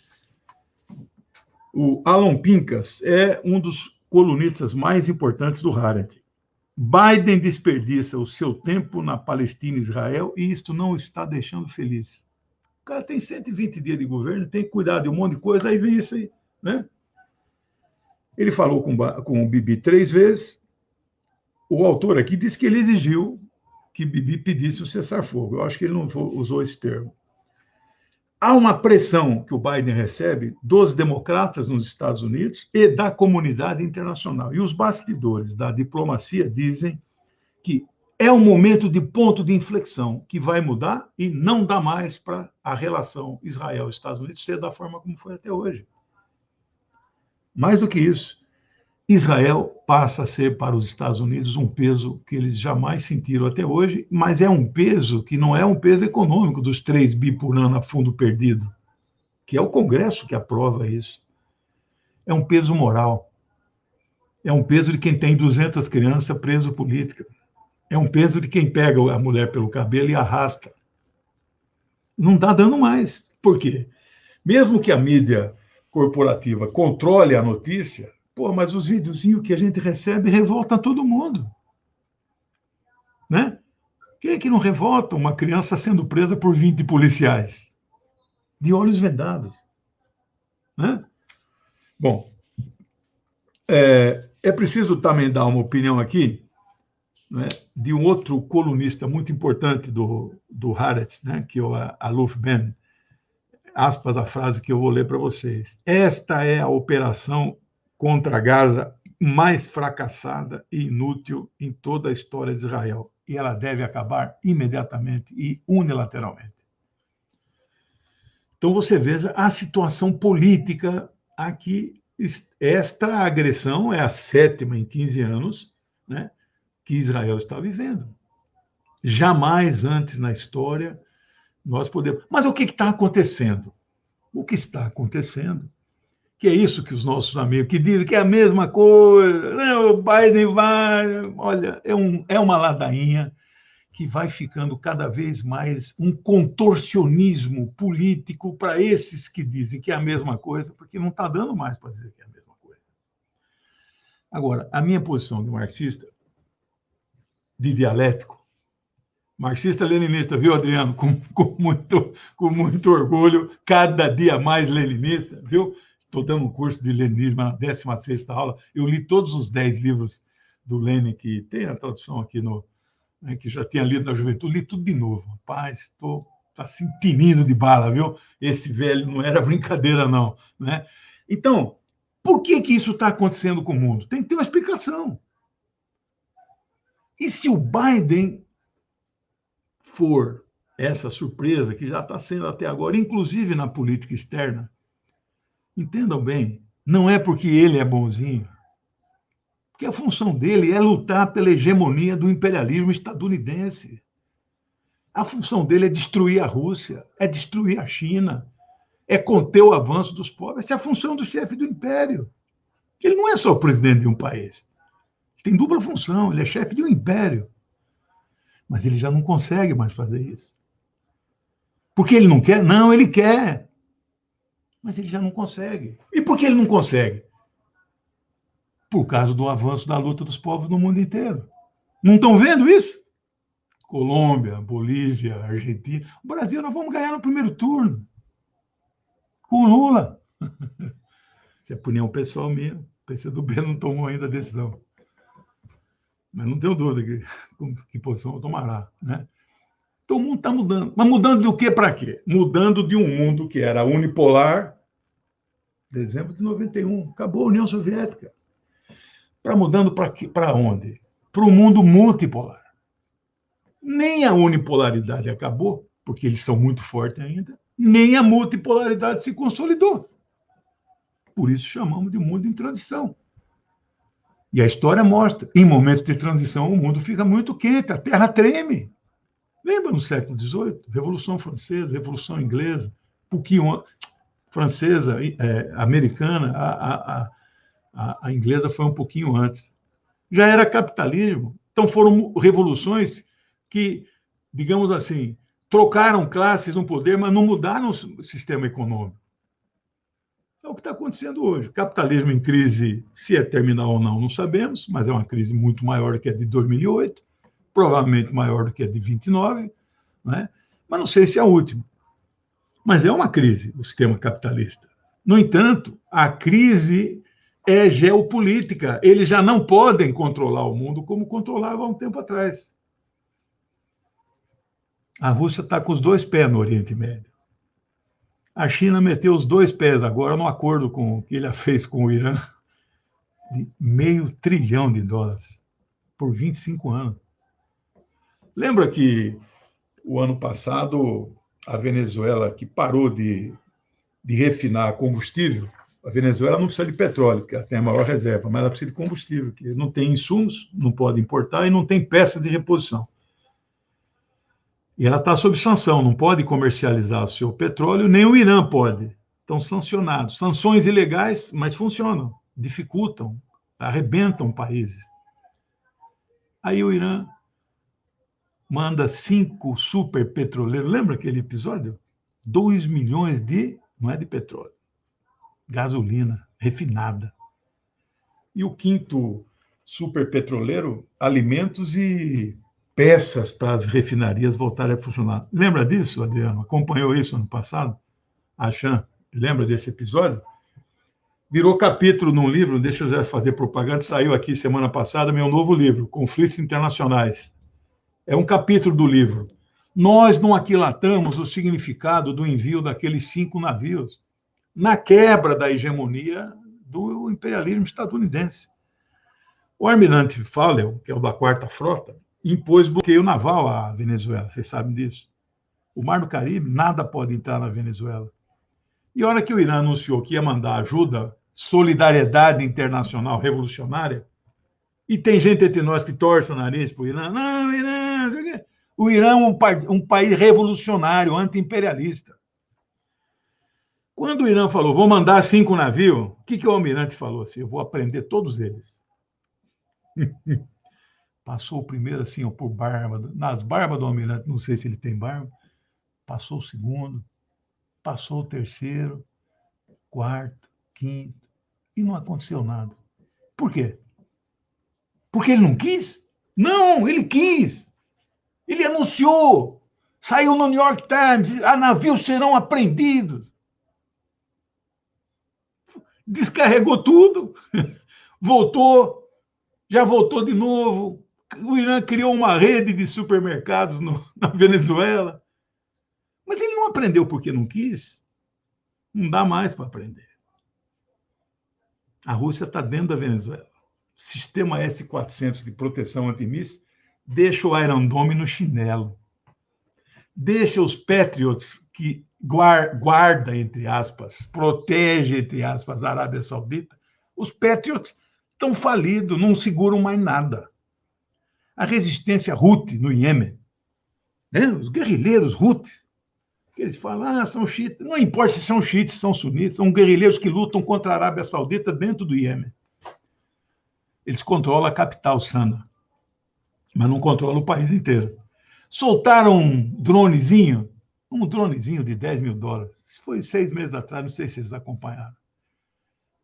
C: o Alan Pincas, é um dos colunistas mais importantes do Haaretz. Biden desperdiça o seu tempo na Palestina e Israel e isto não está deixando feliz. O cara tem 120 dias de governo, tem que cuidar de um monte de coisa, aí vem isso aí, né? Ele falou com, com o Bibi três vezes. O autor aqui disse que ele exigiu que Bibi pedisse o cessar-fogo. Eu acho que ele não usou esse termo. Há uma pressão que o Biden recebe dos democratas nos Estados Unidos e da comunidade internacional. E os bastidores da diplomacia dizem que é um momento de ponto de inflexão que vai mudar e não dá mais para a relação Israel-Estados Unidos ser da forma como foi até hoje. Mais do que isso, Israel passa a ser para os Estados Unidos um peso que eles jamais sentiram até hoje, mas é um peso que não é um peso econômico dos 3 bi por ano a fundo perdido, que é o Congresso que aprova isso. É um peso moral. É um peso de quem tem 200 crianças preso política. É um peso de quem pega a mulher pelo cabelo e arrasta. Não está dando mais. Por quê? Mesmo que a mídia corporativa controle a notícia, Pô, mas os videozinhos que a gente recebe revoltam todo mundo. Né? Quem é que não revolta uma criança sendo presa por 20 policiais? De olhos vedados. Né? Bom, é, é preciso também dar uma opinião aqui né, de um outro colunista muito importante do, do Haaretz, né, que é o Aluf Ben, aspas a frase que eu vou ler para vocês. Esta é a operação contra Gaza mais fracassada e inútil em toda a história de Israel. E ela deve acabar imediatamente e unilateralmente. Então você veja a situação política aqui. Esta agressão é a sétima em 15 anos né, que Israel está vivendo. Jamais antes na história nós podemos. Mas o que está acontecendo? O que está acontecendo que é isso que os nossos amigos que dizem que é a mesma coisa, né? o Biden vai, olha, é, um, é uma ladainha que vai ficando cada vez mais um contorcionismo político para esses que dizem que é a mesma coisa, porque não está dando mais para dizer que é a mesma coisa. Agora, a minha posição de marxista, de dialético, marxista-leninista, viu, Adriano? Com, com, muito, com muito orgulho, cada dia mais leninista, viu? Estou dando um curso de leninismo na 16 aula. Eu li todos os 10 livros do Lenin, que tem a tradução aqui no. Né, que já tinha lido na juventude, li tudo de novo. Rapaz, estou assim, tinindo de bala, viu? Esse velho não era brincadeira, não. Né? Então, por que, que isso está acontecendo com o mundo? Tem que ter uma explicação. E se o Biden for essa surpresa que já está sendo até agora, inclusive na política externa, Entendam bem, não é porque ele é bonzinho. Porque a função dele é lutar pela hegemonia do imperialismo estadunidense. A função dele é destruir a Rússia, é destruir a China, é conter o avanço dos pobres. Essa é a função do chefe do império. Ele não é só o presidente de um país. Ele tem dupla função, ele é chefe de um império. Mas ele já não consegue mais fazer isso. Porque ele não quer? Não, ele quer mas ele já não consegue. E por que ele não consegue? Por causa do avanço da luta dos povos no mundo inteiro. Não estão vendo isso? Colômbia, Bolívia, Argentina. O Brasil, nós vamos ganhar no primeiro turno. Com Lula. Isso é opinião pessoal minha. O PCdoB não tomou ainda a decisão. Mas não tenho dúvida que, que posição tomará. Né? Então o mundo está mudando. Mas mudando do que para quê? Mudando de um mundo que era unipolar, dezembro de 91, acabou a União Soviética. Para mudando para onde? Para o mundo multipolar. Nem a unipolaridade acabou, porque eles são muito fortes ainda, nem a multipolaridade se consolidou. Por isso chamamos de mundo em transição. E a história mostra, em momentos de transição, o mundo fica muito quente, a Terra treme. Lembra no século XVIII? Revolução Francesa, Revolução Inglesa, pouquinho francesa, é, americana, a, a, a, a inglesa foi um pouquinho antes. Já era capitalismo. Então foram revoluções que, digamos assim, trocaram classes no poder, mas não mudaram o sistema econômico. É o que está acontecendo hoje. Capitalismo em crise, se é terminal ou não, não sabemos, mas é uma crise muito maior que a de 2008 provavelmente maior do que a de 29, né? mas não sei se é a última. Mas é uma crise o sistema capitalista. No entanto, a crise é geopolítica. Eles já não podem controlar o mundo como controlavam há um tempo atrás. A Rússia está com os dois pés no Oriente Médio. A China meteu os dois pés agora no acordo com que ele fez com o Irã de meio trilhão de dólares por 25 anos. Lembra que o ano passado a Venezuela, que parou de, de refinar combustível, A Venezuela não precisa de petróleo, porque ela tem a maior reserva, mas ela precisa de combustível, que não tem insumos, não pode importar e não tem peças de reposição. E ela está sob sanção, não pode comercializar o seu petróleo, nem o Irã pode. Estão sancionados. Sanções ilegais, mas funcionam, dificultam, arrebentam países. Aí o Irã manda cinco super petroleiros. Lembra aquele episódio? 2 milhões de, não é de petróleo, gasolina refinada. E o quinto super petroleiro, alimentos e peças para as refinarias voltarem a funcionar. Lembra disso, Adriano? Acompanhou isso ano passado? A lembra desse episódio? Virou capítulo num livro, deixa eu já fazer propaganda, saiu aqui semana passada meu novo livro, Conflitos Internacionais. É um capítulo do livro. Nós não aquilatamos o significado do envio daqueles cinco navios na quebra da hegemonia do imperialismo estadunidense. O almirante Fowler, que é o da Quarta Frota, impôs bloqueio naval à Venezuela, vocês sabem disso. O Mar do Caribe, nada pode entrar na Venezuela. E a hora que o Irã anunciou que ia mandar ajuda, solidariedade internacional revolucionária, e tem gente entre nós que torce o nariz para o Irã, não, Irã, o Irã é um, um país revolucionário, anti-imperialista. Quando o Irã falou, vou mandar cinco navios, o que, que o almirante falou? Assim, eu vou aprender todos eles. Passou o primeiro assim, ó, por barba, nas barbas do almirante, não sei se ele tem barba. Passou o segundo, passou o terceiro, quarto, quinto, e não aconteceu nada. Por quê? Porque ele não quis? Não, ele quis. Ele anunciou. Saiu no New York Times, a navios serão apreendidos. Descarregou tudo, voltou, já voltou de novo, o Irã criou uma rede de supermercados no, na Venezuela. Mas ele não aprendeu porque não quis. Não dá mais para aprender. A Rússia está dentro da Venezuela. Sistema S-400 de proteção antimíssil deixa o Iron Dome no chinelo. Deixa os Patriots que guarda, entre aspas, protege, entre aspas, a Arábia Saudita. Os Patriots estão falidos, não seguram mais nada a resistência Houthi no Iêmen. Né? Os guerrilheiros Houthis, que eles falam, ah, são xiitas. Não importa se são xiitas, são sunitas, são guerrilheiros que lutam contra a Arábia Saudita dentro do Iêmen. Eles controlam a capital, Sana, mas não controlam o país inteiro. Soltaram um dronezinho, um dronezinho de 10 mil dólares. Isso foi seis meses atrás, não sei se vocês acompanharam.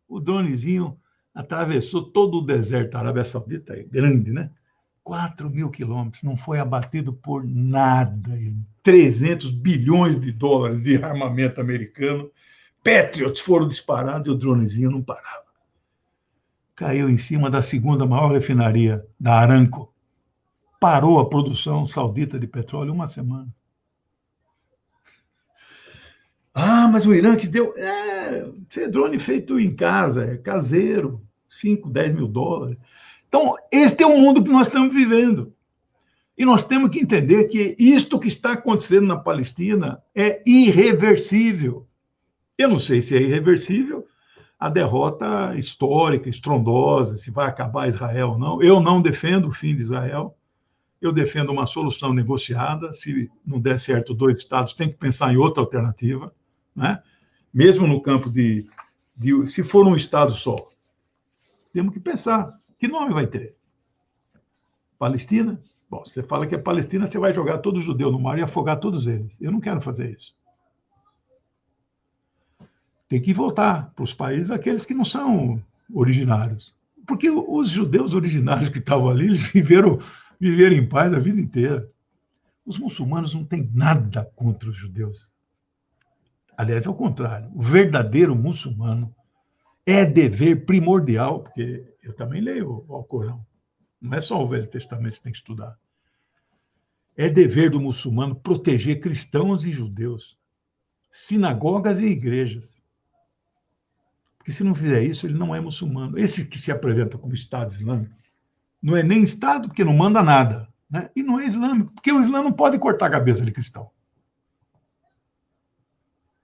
C: O dronezinho atravessou todo o deserto da Arábia Saudita, é grande, né? 4 mil quilômetros, não foi abatido por nada. 300 bilhões de dólares de armamento americano. Patriots foram disparados e o dronezinho não parava. Caiu em cima da segunda maior refinaria, da Aramco. Parou a produção saudita de petróleo uma semana. Ah, mas o Irã que deu. É, é drone feito em casa, é caseiro, 5, 10 mil dólares. Então, este é o mundo que nós estamos vivendo. E nós temos que entender que isto que está acontecendo na Palestina é irreversível. Eu não sei se é irreversível a derrota histórica, estrondosa, se vai acabar Israel ou não. Eu não defendo o fim de Israel. Eu defendo uma solução negociada. Se não der certo dois estados, tem que pensar em outra alternativa, né? Mesmo no campo de, de se for um estado só, temos que pensar que nome vai ter? Palestina? Bom, você fala que é Palestina, você vai jogar todo judeu no mar e afogar todos eles. Eu não quero fazer isso. Tem que voltar para os países aqueles que não são originários. Porque os judeus originários que estavam ali, eles viveram, viveram em paz a vida inteira. Os muçulmanos não têm nada contra os judeus. Aliás, ao contrário, o verdadeiro muçulmano é dever primordial, porque eu também leio o Alcorão, não é só o Velho Testamento que tem que estudar. É dever do muçulmano proteger cristãos e judeus, sinagogas e igrejas. Porque se não fizer isso, ele não é muçulmano. Esse que se apresenta como Estado Islâmico não é nem Estado, porque não manda nada. Né? E não é islâmico, porque o Islã não pode cortar a cabeça de cristão.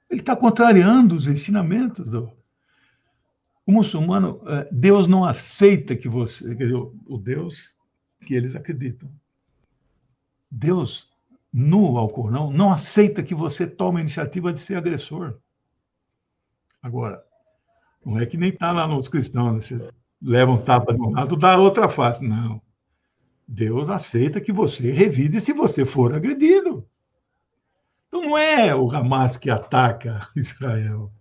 C: Ele está contrariando os ensinamentos do, O muçulmano, é, Deus não aceita que você, quer dizer, o Deus que eles acreditam. Deus, no Alcorão, não aceita que você tome a iniciativa de ser agressor. Agora, não é que nem está lá nos cristãos, né? Leva um tapa de um lado, dá outra face. Não. Deus aceita que você revide se você for agredido. Então não é o Hamas que ataca Israel.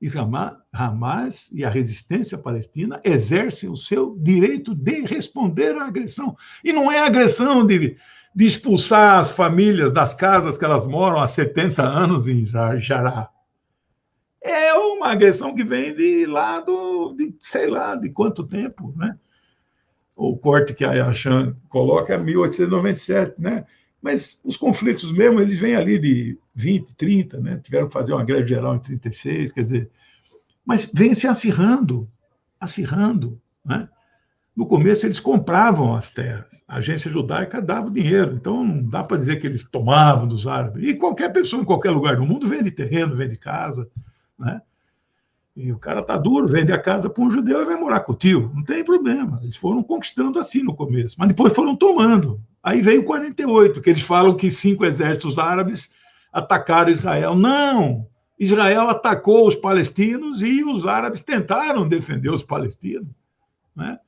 C: Israel, Hamas e a resistência palestina exercem o seu direito de responder à agressão. E não é agressão de, de expulsar as famílias das casas que elas moram há 70 anos em Jará. É uma agressão que vem de lá do, de, sei lá, de quanto tempo, né? O corte que a Yashan coloca é 1897, né? Mas os conflitos mesmo, eles vêm ali de 20, 30, né? Tiveram que fazer uma greve geral em 36, quer dizer, mas vem se acirrando, acirrando, né? No começo eles compravam as terras, a agência judaica dava o dinheiro, então não dá para dizer que eles tomavam dos árabes. E qualquer pessoa em qualquer lugar do mundo vende terreno, vende casa, né? E o cara tá duro, vende a casa para um judeu e vai morar com o tio. Não tem problema. Eles foram conquistando assim no começo, mas depois foram tomando. Aí veio 48, que eles falam que cinco exércitos árabes atacaram Israel. Não! Israel atacou os palestinos e os árabes tentaram defender os palestinos. Né?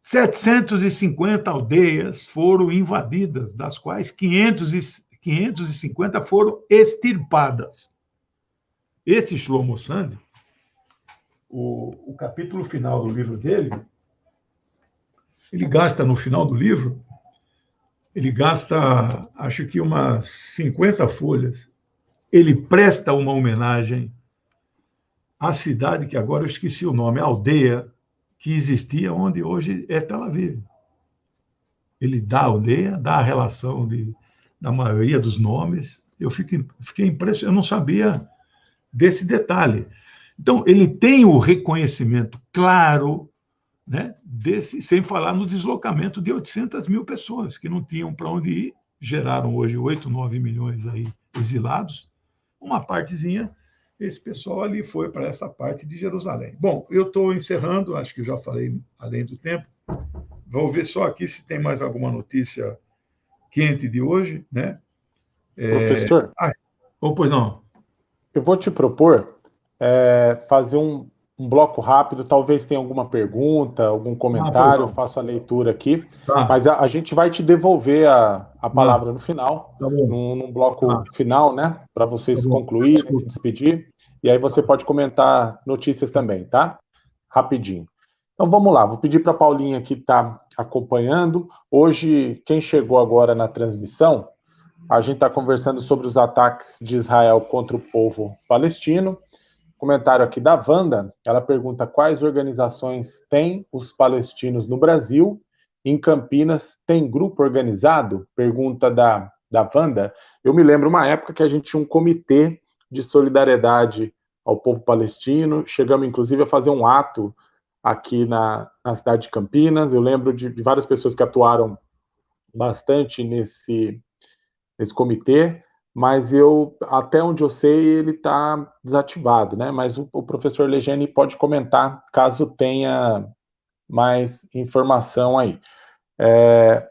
C: 750 aldeias foram invadidas, das quais 500 e, 550 foram extirpadas. Esse Shlomo Sand, o, o capítulo final do livro dele, ele gasta no final do livro, ele gasta, acho que umas 50 folhas, ele presta uma homenagem à cidade que agora eu esqueci o nome, a aldeia que existia onde hoje é Tel Aviv. Ele dá a aldeia, dá a relação de, da maioria dos nomes. Eu fiquei, fiquei impressionado, eu não sabia desse detalhe. Então, ele tem o reconhecimento claro, né, desse, sem falar no deslocamento de 800 mil pessoas que não tinham para onde ir, geraram hoje 8, 9 milhões aí exilados. Uma partezinha, esse pessoal ali foi para essa parte de Jerusalém. Bom, eu estou encerrando, acho que já falei além do tempo. Vou ver só aqui se tem mais alguma notícia quente de hoje, né?
A: É... Professor? Ah,
C: ou pois não?
A: Eu vou te propor é, fazer um, um, bloco rápido, talvez tenha alguma pergunta, algum comentário, ah, eu faço a leitura aqui, tá. mas a, a, gente vai te devolver a, a palavra ah, no final, tá num, num, bloco tá. final, né? Para vocês tá concluírem, se despedir, e aí você pode comentar notícias também, tá? Rapidinho. Então vamos lá, vou pedir para a Paulinha que está acompanhando. Hoje, quem chegou agora na transmissão, a gente está conversando sobre os ataques de Israel contra o povo palestino. Comentário aqui da Wanda, ela pergunta quais organizações têm os palestinos no Brasil. Em Campinas, tem grupo organizado? Pergunta da, da Wanda. Eu me lembro uma época que a gente tinha um comitê de solidariedade ao povo palestino. Chegamos, inclusive, a fazer um ato aqui na, na cidade de Campinas. Eu lembro de, de várias pessoas que atuaram bastante nesse, nesse comitê mas eu, até onde eu sei, ele está desativado, né? Mas o, o, professor Legene pode comentar caso tenha mais informação aí. É,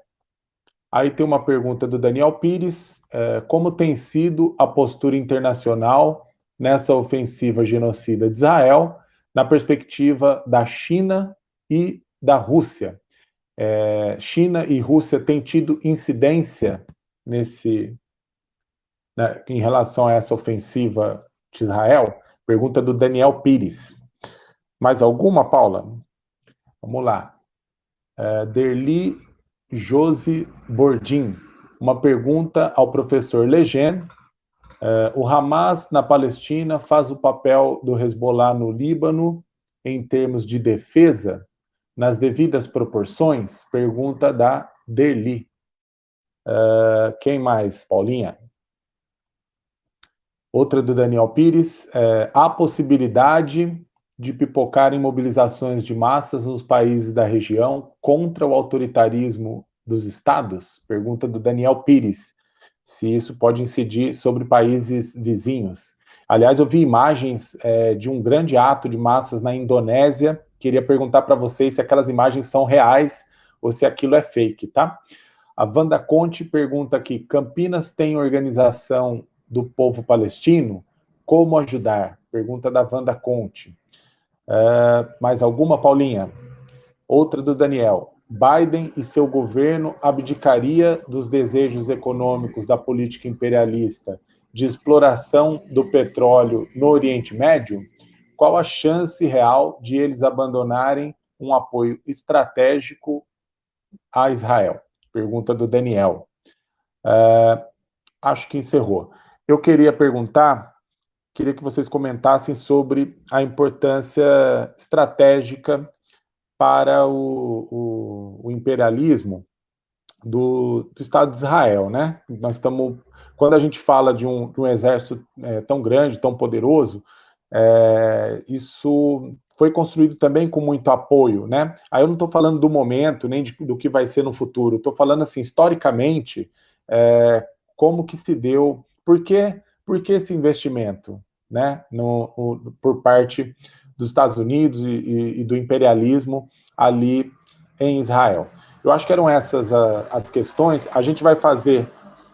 A: aí tem uma pergunta do Daniel Pires: é, como tem sido a postura internacional nessa ofensiva genocida de Israel, na perspectiva da China e da Rússia? É, China e Rússia têm tido incidência nesse né, em relação a essa ofensiva de Israel? Pergunta do Daniel Pires. Mais alguma, Paula? Vamos lá. Uh, Derli Josi Bordim. Uma pergunta ao professor Legend. Uh, o Hamas na Palestina faz o papel do Hezbollah no Líbano em termos de defesa, nas devidas proporções? Pergunta da Derli. Uh, quem mais, Paulinha? Outra do Daniel Pires, é, há possibilidade de pipocar em mobilizações de massas nos países da região contra o autoritarismo dos estados? Pergunta do Daniel Pires, se isso pode incidir sobre países vizinhos. Aliás, eu vi imagens é, de um grande ato de massas na Indonésia. Queria perguntar para vocês se aquelas imagens são reais ou se aquilo é fake, tá? A Wanda Conte pergunta aqui: Campinas tem organização do povo palestino? Como ajudar? Pergunta da Wanda Conte. Uh, mais alguma, Paulinha? Outra do Daniel. Biden e seu governo abdicaria dos desejos econômicos da política imperialista de exploração do petróleo no Oriente Médio? Qual a chance real de eles abandonarem um apoio estratégico a Israel? Pergunta do Daniel. Uh, acho que encerrou. Eu queria perguntar, queria que vocês comentassem sobre a importância estratégica para o, o, o imperialismo do, do, Estado de Israel, né? Nós estamos, quando a gente fala de um, de um exército é, tão grande, tão poderoso, é, isso foi construído também com muito apoio, né? Aí eu não estou falando do momento nem de, do que vai ser no futuro, estou falando assim historicamente é, como que se deu, por que, por que esse investimento, né? No, por parte dos Estados Unidos e, e, e do imperialismo ali em Israel. Eu acho que eram essas a, as questões. A gente vai fazer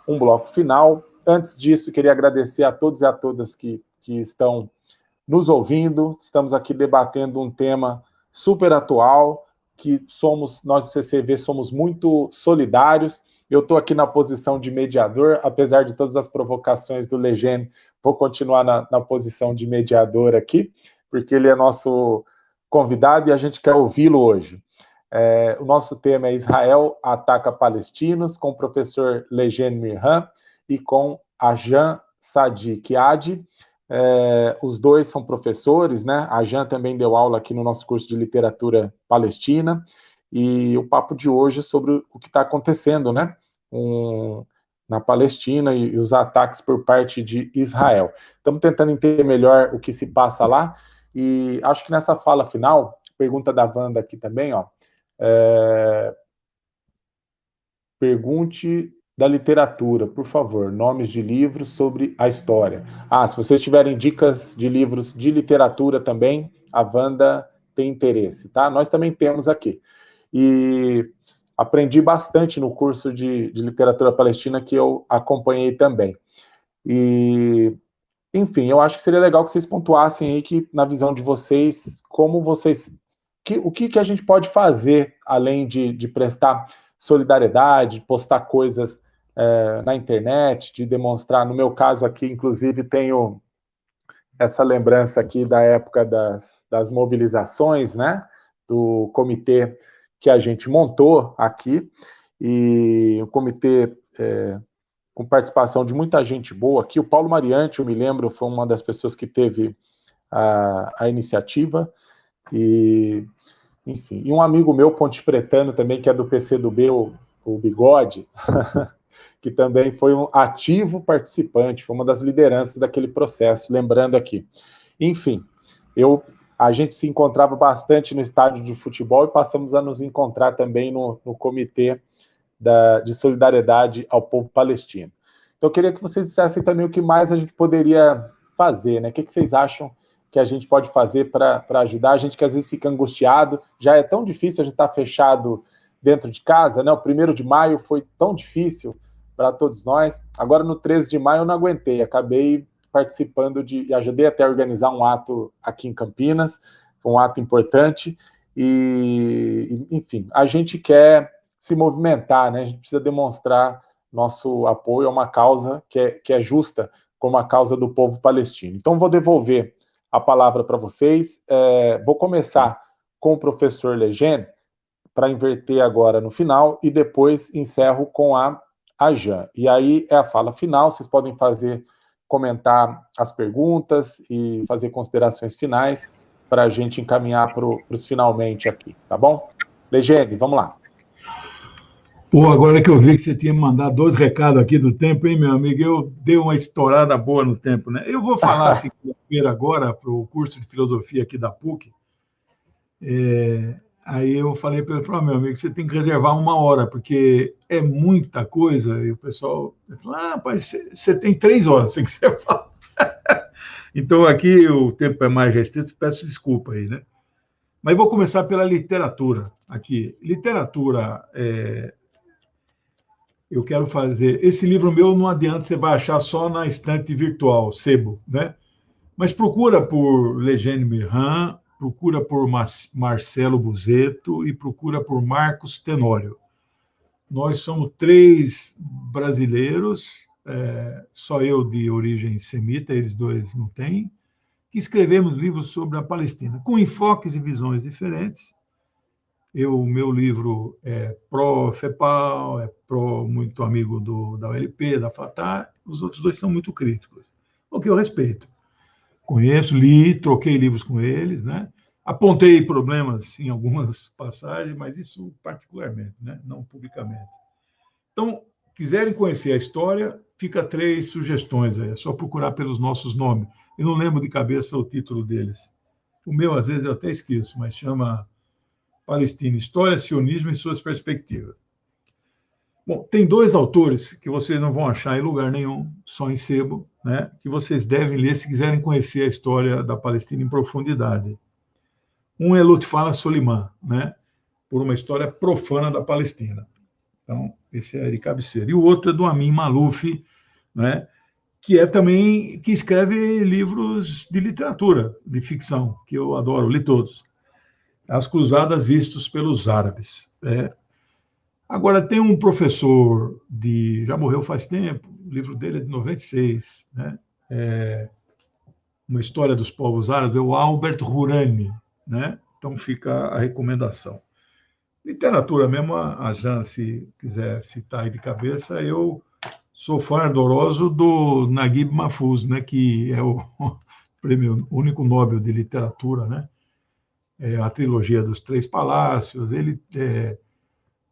A: um bloco final. Antes disso, queria agradecer a todos e a todas que, que estão nos ouvindo. Estamos aqui debatendo um tema super atual, que somos, nós do CCV somos muito solidários. Eu estou aqui na posição de mediador, apesar de todas as provocações do Legene, vou continuar na, na posição de mediador aqui porque ele é nosso convidado e a gente quer ouvi-lo hoje. É, o nosso tema é Israel ataca palestinos, com o professor Legene Mirhan e com a Jan Sadiq Adi. É, os dois são professores, né? A Jan também deu aula aqui no nosso curso de literatura palestina. E o papo de hoje é sobre o que está acontecendo, né? Um, na Palestina e, e os ataques por parte de Israel. Estamos tentando entender melhor o que se passa lá. E acho que nessa fala final, pergunta da Wanda aqui também, ó. É... Pergunte da literatura, por favor, nomes de livros sobre a história. Ah, se vocês tiverem dicas de livros de literatura também, a Wanda tem interesse, tá? Nós também temos aqui. E aprendi bastante no curso de, de literatura palestina que eu acompanhei também. E enfim, eu acho que seria legal que vocês pontuassem aí que, na visão de vocês, como vocês. Que, o que, que a gente pode fazer além de, de prestar solidariedade, de postar coisas é, na internet, de demonstrar. No meu caso aqui, inclusive, tenho essa lembrança aqui da época das, das mobilizações, né? Do comitê que a gente montou aqui. E o comitê é, com participação de muita gente boa aqui. O Paulo Mariante, eu me lembro, foi uma das pessoas que teve a, a iniciativa. E, enfim, e um amigo meu, Ponte Pretano, também, que é do PCdoB, o, o Bigode, que também foi um ativo participante, foi uma das lideranças daquele processo, lembrando aqui. Enfim, eu a gente se encontrava bastante no estádio de futebol e passamos a nos encontrar também no, no comitê da, de solidariedade ao povo palestino. Então, eu queria que vocês dissessem também o que mais a gente poderia fazer, né? O que, que vocês acham que a gente pode fazer para ajudar? A gente que às vezes fica angustiado, já é tão difícil a gente estar tá fechado dentro de casa, né? O primeiro de maio foi tão difícil para todos nós. Agora, no 13 de maio, eu não aguentei, acabei participando de, e ajudei até a organizar um ato aqui em Campinas, um ato importante, e, enfim, a gente quer se movimentar, né? A gente precisa demonstrar nosso apoio a uma causa que é, que é justa, como a causa do povo palestino. Então, vou devolver a palavra para vocês. É, vou começar com o professor Legend, para inverter agora no final, e depois encerro com a, a Jan. E aí é a fala final, vocês podem fazer, comentar as perguntas e fazer considerações finais para a gente encaminhar para os finalmente aqui, tá bom? Legende, vamos lá.
C: Pô, agora que eu vi que você tinha mandado dois recados aqui do tempo, hein, meu amigo? Eu dei uma estourada boa no tempo, né? Eu vou falar segunda-feira agora para o curso de filosofia aqui da PUC. É, aí eu falei para ele, falou, meu amigo, você tem que reservar uma hora, porque é muita coisa. E o pessoal falou, ah, rapaz, você, você tem três horas, se quiser falar. Então, aqui o tempo é mais restrito, peço desculpa aí, né? Mas vou começar pela literatura aqui. Literatura, é... eu quero fazer... Esse livro meu não adianta, você vai achar só na estante virtual, sebo, né? Mas procura por Legene Mirran, procura por Marcelo Buzeto e procura por Marcos Tenório. Nós somos três brasileiros, é, só eu de origem semita, eles dois não têm, que escrevemos livros sobre a Palestina, com enfoques e visões diferentes. Eu, o meu livro é pró-FEPAL, é pró muito amigo do, da ULP, da Fatah, os outros dois são muito críticos, o que eu respeito. Conheço, li, troquei livros com eles, né? Apontei problemas em algumas passagens, mas isso particularmente, né? não publicamente. Então, quiserem conhecer a história, fica três sugestões aí. É só procurar pelos nossos nomes. Eu não lembro de cabeça o título deles. O meu, às vezes, eu até esqueço, mas chama Palestina, História, Sionismo e Suas Perspectivas. Bom, tem dois autores que vocês não vão achar em lugar nenhum, só em sebo, né, que vocês devem ler se quiserem conhecer a história da Palestina em profundidade. Um é Lutfala Soliman, né, por uma história profana da Palestina. Então, esse é de cabeceira. E o outro é do Amin Maluf, né, que é também que escreve livros de literatura, de ficção, que eu adoro, li todos. As Cruzadas Vistos pelos Árabes. É, Agora, tem um professor de. já morreu faz tempo, o livro dele é de 96, né? É uma história dos povos árabes, é o Albert Hurani, né? Então fica a recomendação. Literatura mesmo, a Jan, se quiser citar aí de cabeça, eu sou fã ardoroso do Naguib Mahfouz, né? Que é o prêmio único Nobel de literatura, né? É a trilogia dos Três Palácios. Ele é,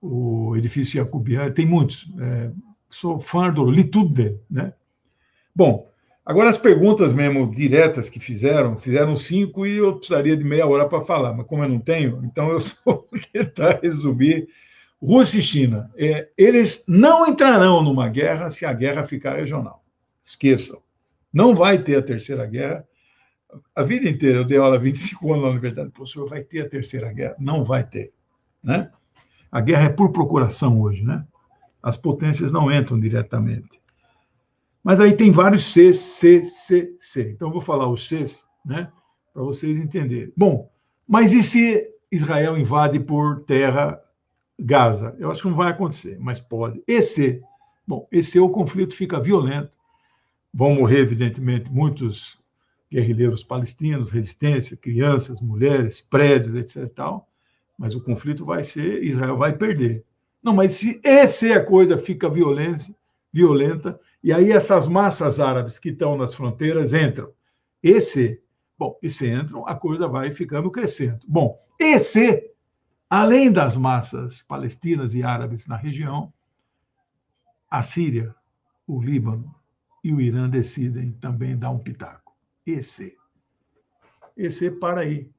C: o edifício jacobiano, tem muitos. É, sou fã do, li tudo dele, né? Bom, agora as perguntas mesmo diretas que fizeram, fizeram cinco e eu precisaria de meia hora para falar, mas como eu não tenho, então eu vou tentar resumir. Rússia e China, é, eles não entrarão numa guerra se a guerra ficar regional. Esqueçam. Não vai ter a terceira guerra. A vida inteira, eu dei aula 25 anos na universidade, professor, vai ter a terceira guerra? Não vai ter. Né? A guerra é por procuração hoje, né? As potências não entram diretamente. Mas aí tem vários C, C, C, C. Então eu vou falar os Cs, né? Para vocês entenderem. Bom, mas e se Israel invade por terra Gaza? Eu acho que não vai acontecer, mas pode. Esse, bom, esse o conflito fica violento. Vão morrer, evidentemente, muitos guerrilheiros palestinos, resistência, crianças, mulheres, prédios, etc. Tal mas o conflito vai ser, Israel vai perder. Não, mas se essa é a coisa fica violência, violenta, e aí essas massas árabes que estão nas fronteiras entram. Esse, bom, e se entram, a coisa vai ficando crescendo. Bom, esse, além das massas palestinas e árabes na região, a Síria, o Líbano e o Irã decidem também dar um pitaco. Esse. Esse para aí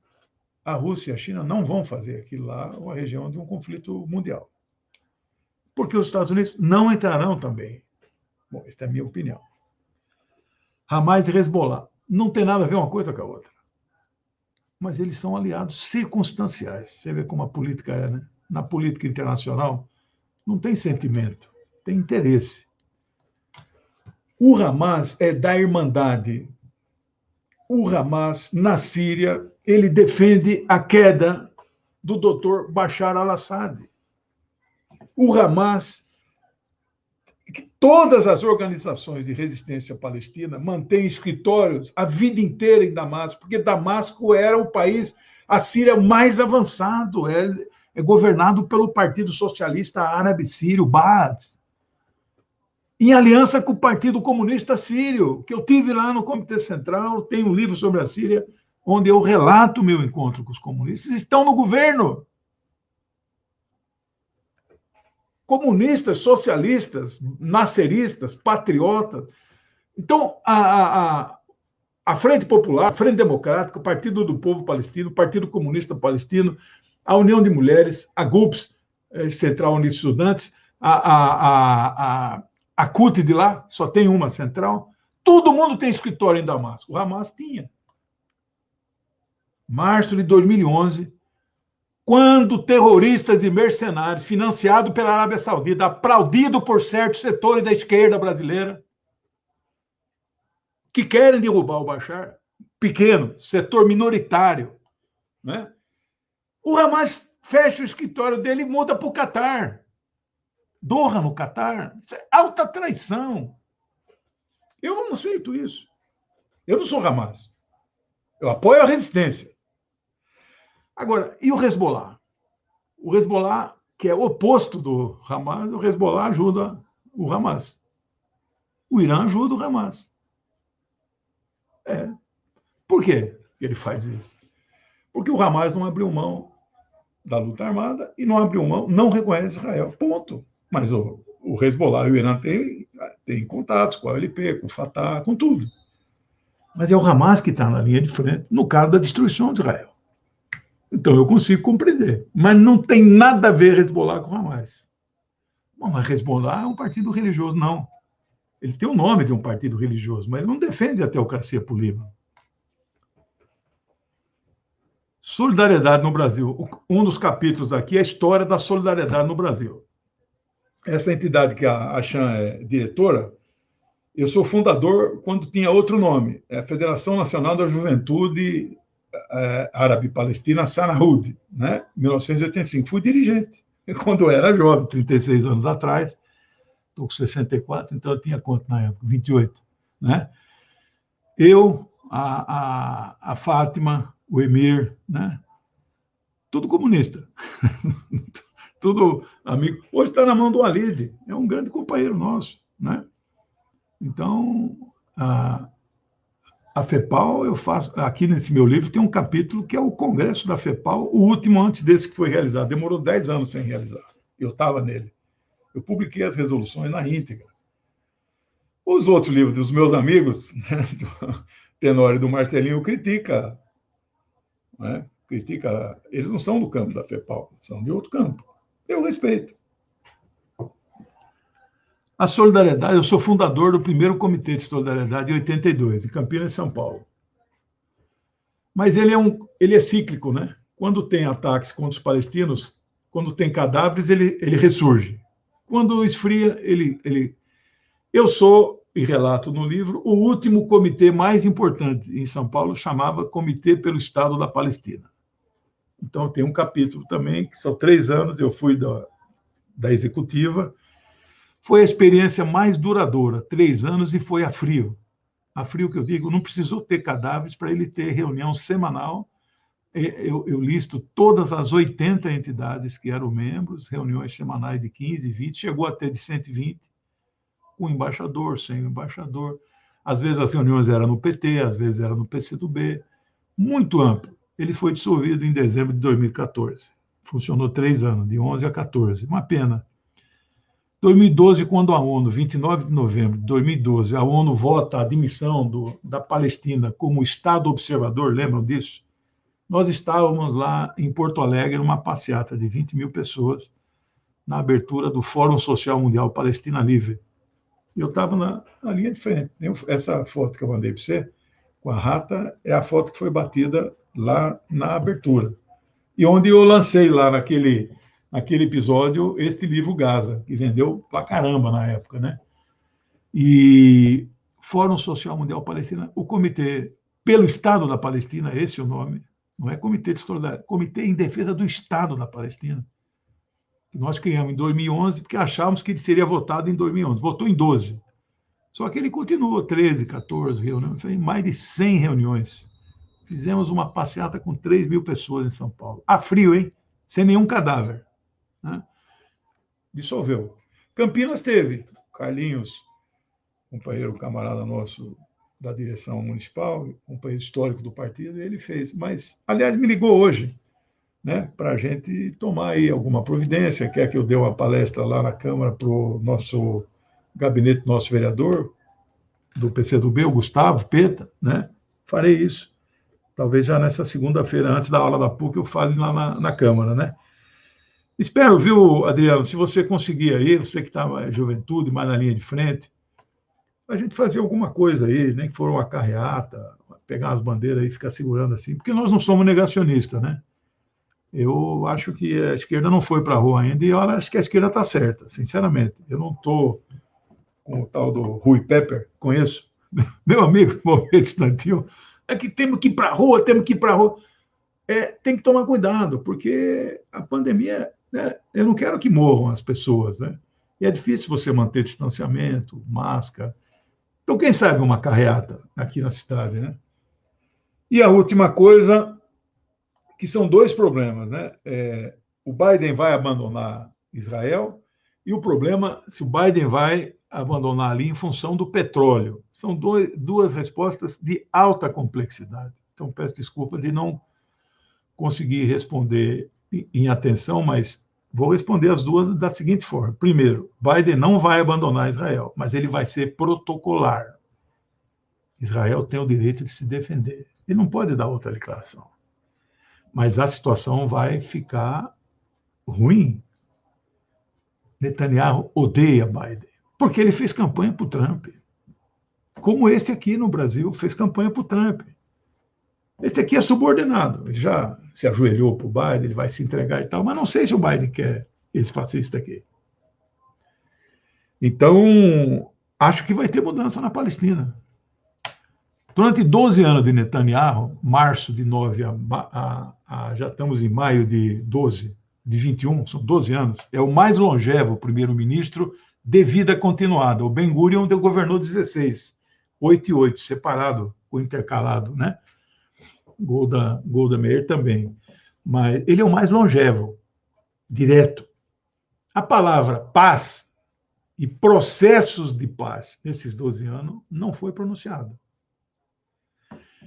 C: a Rússia e a China não vão fazer aquilo lá uma região de um conflito mundial. Porque os Estados Unidos não entrarão também. Bom, esta é a minha opinião. Hamas e Hezbollah não tem nada a ver uma coisa com a outra. Mas eles são aliados circunstanciais. Você vê como a política é, né? Na política internacional, não tem sentimento, tem interesse. O Hamas é da Irmandade. O Hamas, na Síria, ele defende a queda do doutor Bashar al-Assad. O Hamas, todas as organizações de resistência palestina mantêm escritórios a vida inteira em Damasco, porque Damasco era o país, a Síria mais avançado, é, é governado pelo Partido Socialista Árabe Sírio, Baath, em aliança com o Partido Comunista Sírio, que eu tive lá no Comitê Central, tem um livro sobre a Síria, onde eu relato o meu encontro com os comunistas, estão no governo. Comunistas, socialistas, nasceristas, patriotas. Então, a, a, a Frente Popular, a Frente Democrática, o Partido do Povo Palestino, o Partido Comunista Palestino, a União de Mulheres, a GUPS, eh, Central Unida de Estudantes, a, a, a, a, a CUT de lá, só tem uma central, Todo mundo tem escritório em Damasco. O Hamas tinha. Março de 2011, quando terroristas e mercenários, financiados pela Arábia Saudita, aplaudido por certos setores da esquerda brasileira, que querem derrubar o Bashar, pequeno, setor minoritário, né? o Hamas fecha o escritório dele e muda para o Catar. Doha no Catar. Isso é alta traição. Eu não aceito isso. Eu não sou Hamas. Eu apoio a resistência. Agora, e o Hezbollah? O Hezbollah, que é oposto do Hamas, o Hezbollah ajuda o Hamas. O Irã ajuda o Hamas. É. Por que ele faz isso? Porque o Hamas não abriu mão da luta armada e não abriu mão, não reconhece Israel. Ponto. Mas o, o Hezbollah e o Irã têm, têm contatos com a OLP, com o Fatah, com tudo. Mas é o Hamas que está na linha de frente no caso da destruição de Israel. Então eu consigo compreender. Mas não tem nada a ver Hezbollah com Hamas. Bom, mas Hezbollah é um partido religioso, não. Ele tem o nome de um partido religioso, mas ele não defende a teocracia por Líbano. Solidariedade no Brasil. Um dos capítulos aqui é a história da solidariedade no Brasil. Essa entidade que a Chan é diretora, eu sou fundador quando tinha outro nome, é a Federação Nacional da Juventude é, Árabe-Palestina, Sanahud, né? 1985. Fui dirigente quando eu era jovem, 36 anos atrás. Estou com 64, então eu tinha quanto na época? 28, né? Eu, a, a, a Fátima, o Emir, né? Tudo comunista. Tudo amigo. Hoje está na mão do Alid, é um grande companheiro nosso, né? Então, a, a FEPAL, eu faço. Aqui nesse meu livro tem um capítulo que é o Congresso da FEPAL, o último antes desse que foi realizado. Demorou 10 anos sem realizar. Eu estava nele. Eu publiquei as resoluções na íntegra. Os outros livros dos meus amigos, né, do Tenório e do Marcelinho, critica né? critica. Eles não são do campo da FEPAL, são de outro campo. Eu respeito. A solidariedade, eu sou fundador do primeiro comitê de solidariedade em 82, em Campinas, São Paulo. Mas ele é, um, ele é cíclico, né? Quando tem ataques contra os palestinos, quando tem cadáveres, ele, ele ressurge. Quando esfria, ele, ele. Eu sou e relato no livro, o último comitê mais importante em São Paulo chamava Comitê pelo Estado da Palestina. Então, tem um capítulo também, que são três anos, eu fui da, da executiva. Foi a experiência mais duradoura, três anos, e foi a frio. A frio que eu digo, não precisou ter cadáveres para ele ter reunião semanal. Eu, eu, listo todas as 80 entidades que eram membros, reuniões semanais de 15, 20, chegou a ter de 120 com embaixador, sem embaixador. Às vezes as reuniões eram no PT, às vezes eram no PCdoB. Muito amplo. Ele foi dissolvido em dezembro de 2014. Funcionou três anos, de 11 a 14. Uma pena. 2012, quando a ONU, 29 de novembro de 2012, a ONU vota a admissão do, da Palestina como Estado observador, lembram disso? Nós estávamos lá em Porto Alegre, numa passeata de 20 mil pessoas, na abertura do Fórum Social Mundial Palestina Livre eu estava na, na, linha de frente. Essa foto que eu mandei para você, com a rata, é a foto que foi batida lá na abertura. E onde eu lancei lá naquele, naquele episódio este livro Gaza, que vendeu pra caramba na época, né? E Fórum Social Mundial Palestina, o Comitê pelo Estado da Palestina, esse é o nome, não é Comitê de Solidariedade, Comitê em Defesa do Estado da Palestina que nós criamos em 2011, porque achávamos que ele seria votado em 2011. Votou em 12. Só que ele continuou 13, 14 reuniões, mais de 100 reuniões. Fizemos uma passeata com 3 mil pessoas em São Paulo. A frio, hein? Sem nenhum cadáver. Né? Dissolveu. Campinas teve. Carlinhos, companheiro, camarada nosso da direção municipal, companheiro histórico do partido, ele fez. Mas, aliás, me ligou hoje né, para a gente tomar aí alguma providência. Quer que eu dê uma palestra lá na Câmara para o nosso gabinete, nosso vereador do PCdoB, o Gustavo Peta, né? Farei isso. Talvez já nessa segunda-feira, antes da aula da PUC, eu fale lá na, na Câmara, né? Espero, viu, Adriano, se você conseguir aí, você que está juventude, mais na linha de frente, a gente fazer alguma coisa aí, nem que for uma carreata, pegar as bandeiras e ficar segurando assim, porque nós não somos negacionistas, né? Eu acho que a esquerda não foi para a rua ainda e olha, acho que a esquerda está certa, sinceramente. Eu não estou com o tal do Rui Pepper, conheço, meu amigo, momento estudantil, é que temos que ir para a rua, temos que ir para a rua. É, tem que tomar cuidado, porque a pandemia, né, eu não quero que morram as pessoas, né? E é difícil você manter distanciamento, máscara. Então, quem sabe uma carreata aqui na cidade, né? E a última coisa, que são dois problemas, né? É, o Biden vai abandonar Israel e o problema se o Biden vai abandonar ali em função do petróleo. São dois, duas respostas de alta complexidade. Então, peço desculpa de não conseguir responder em atenção, mas vou responder as duas da seguinte forma. Primeiro, Biden não vai abandonar Israel, mas ele vai ser protocolar. Israel tem o direito de se defender. Ele não pode dar outra declaração. Mas a situação vai ficar ruim. Netanyahu odeia Biden. Porque ele fez campanha para o Trump. Como esse aqui no Brasil fez campanha para o Trump. Esse aqui é subordinado. Ele já se ajoelhou para o Biden, ele vai se entregar e tal, mas não sei se o Biden quer esse fascista aqui. Então, acho que vai ter mudança na Palestina. Durante 12 anos de Netanyahu, março de 9 a, a, a, já estamos em maio de 12, de 21, são 12 anos, é o mais longevo primeiro-ministro de vida continuada. O Ben Gurion governou 16, 8 e 8, separado, o intercalado, né? Golda, Golda Meir também. Mas ele é o mais longevo, direto. A palavra paz e processos de paz nesses 12 anos não foi pronunciado.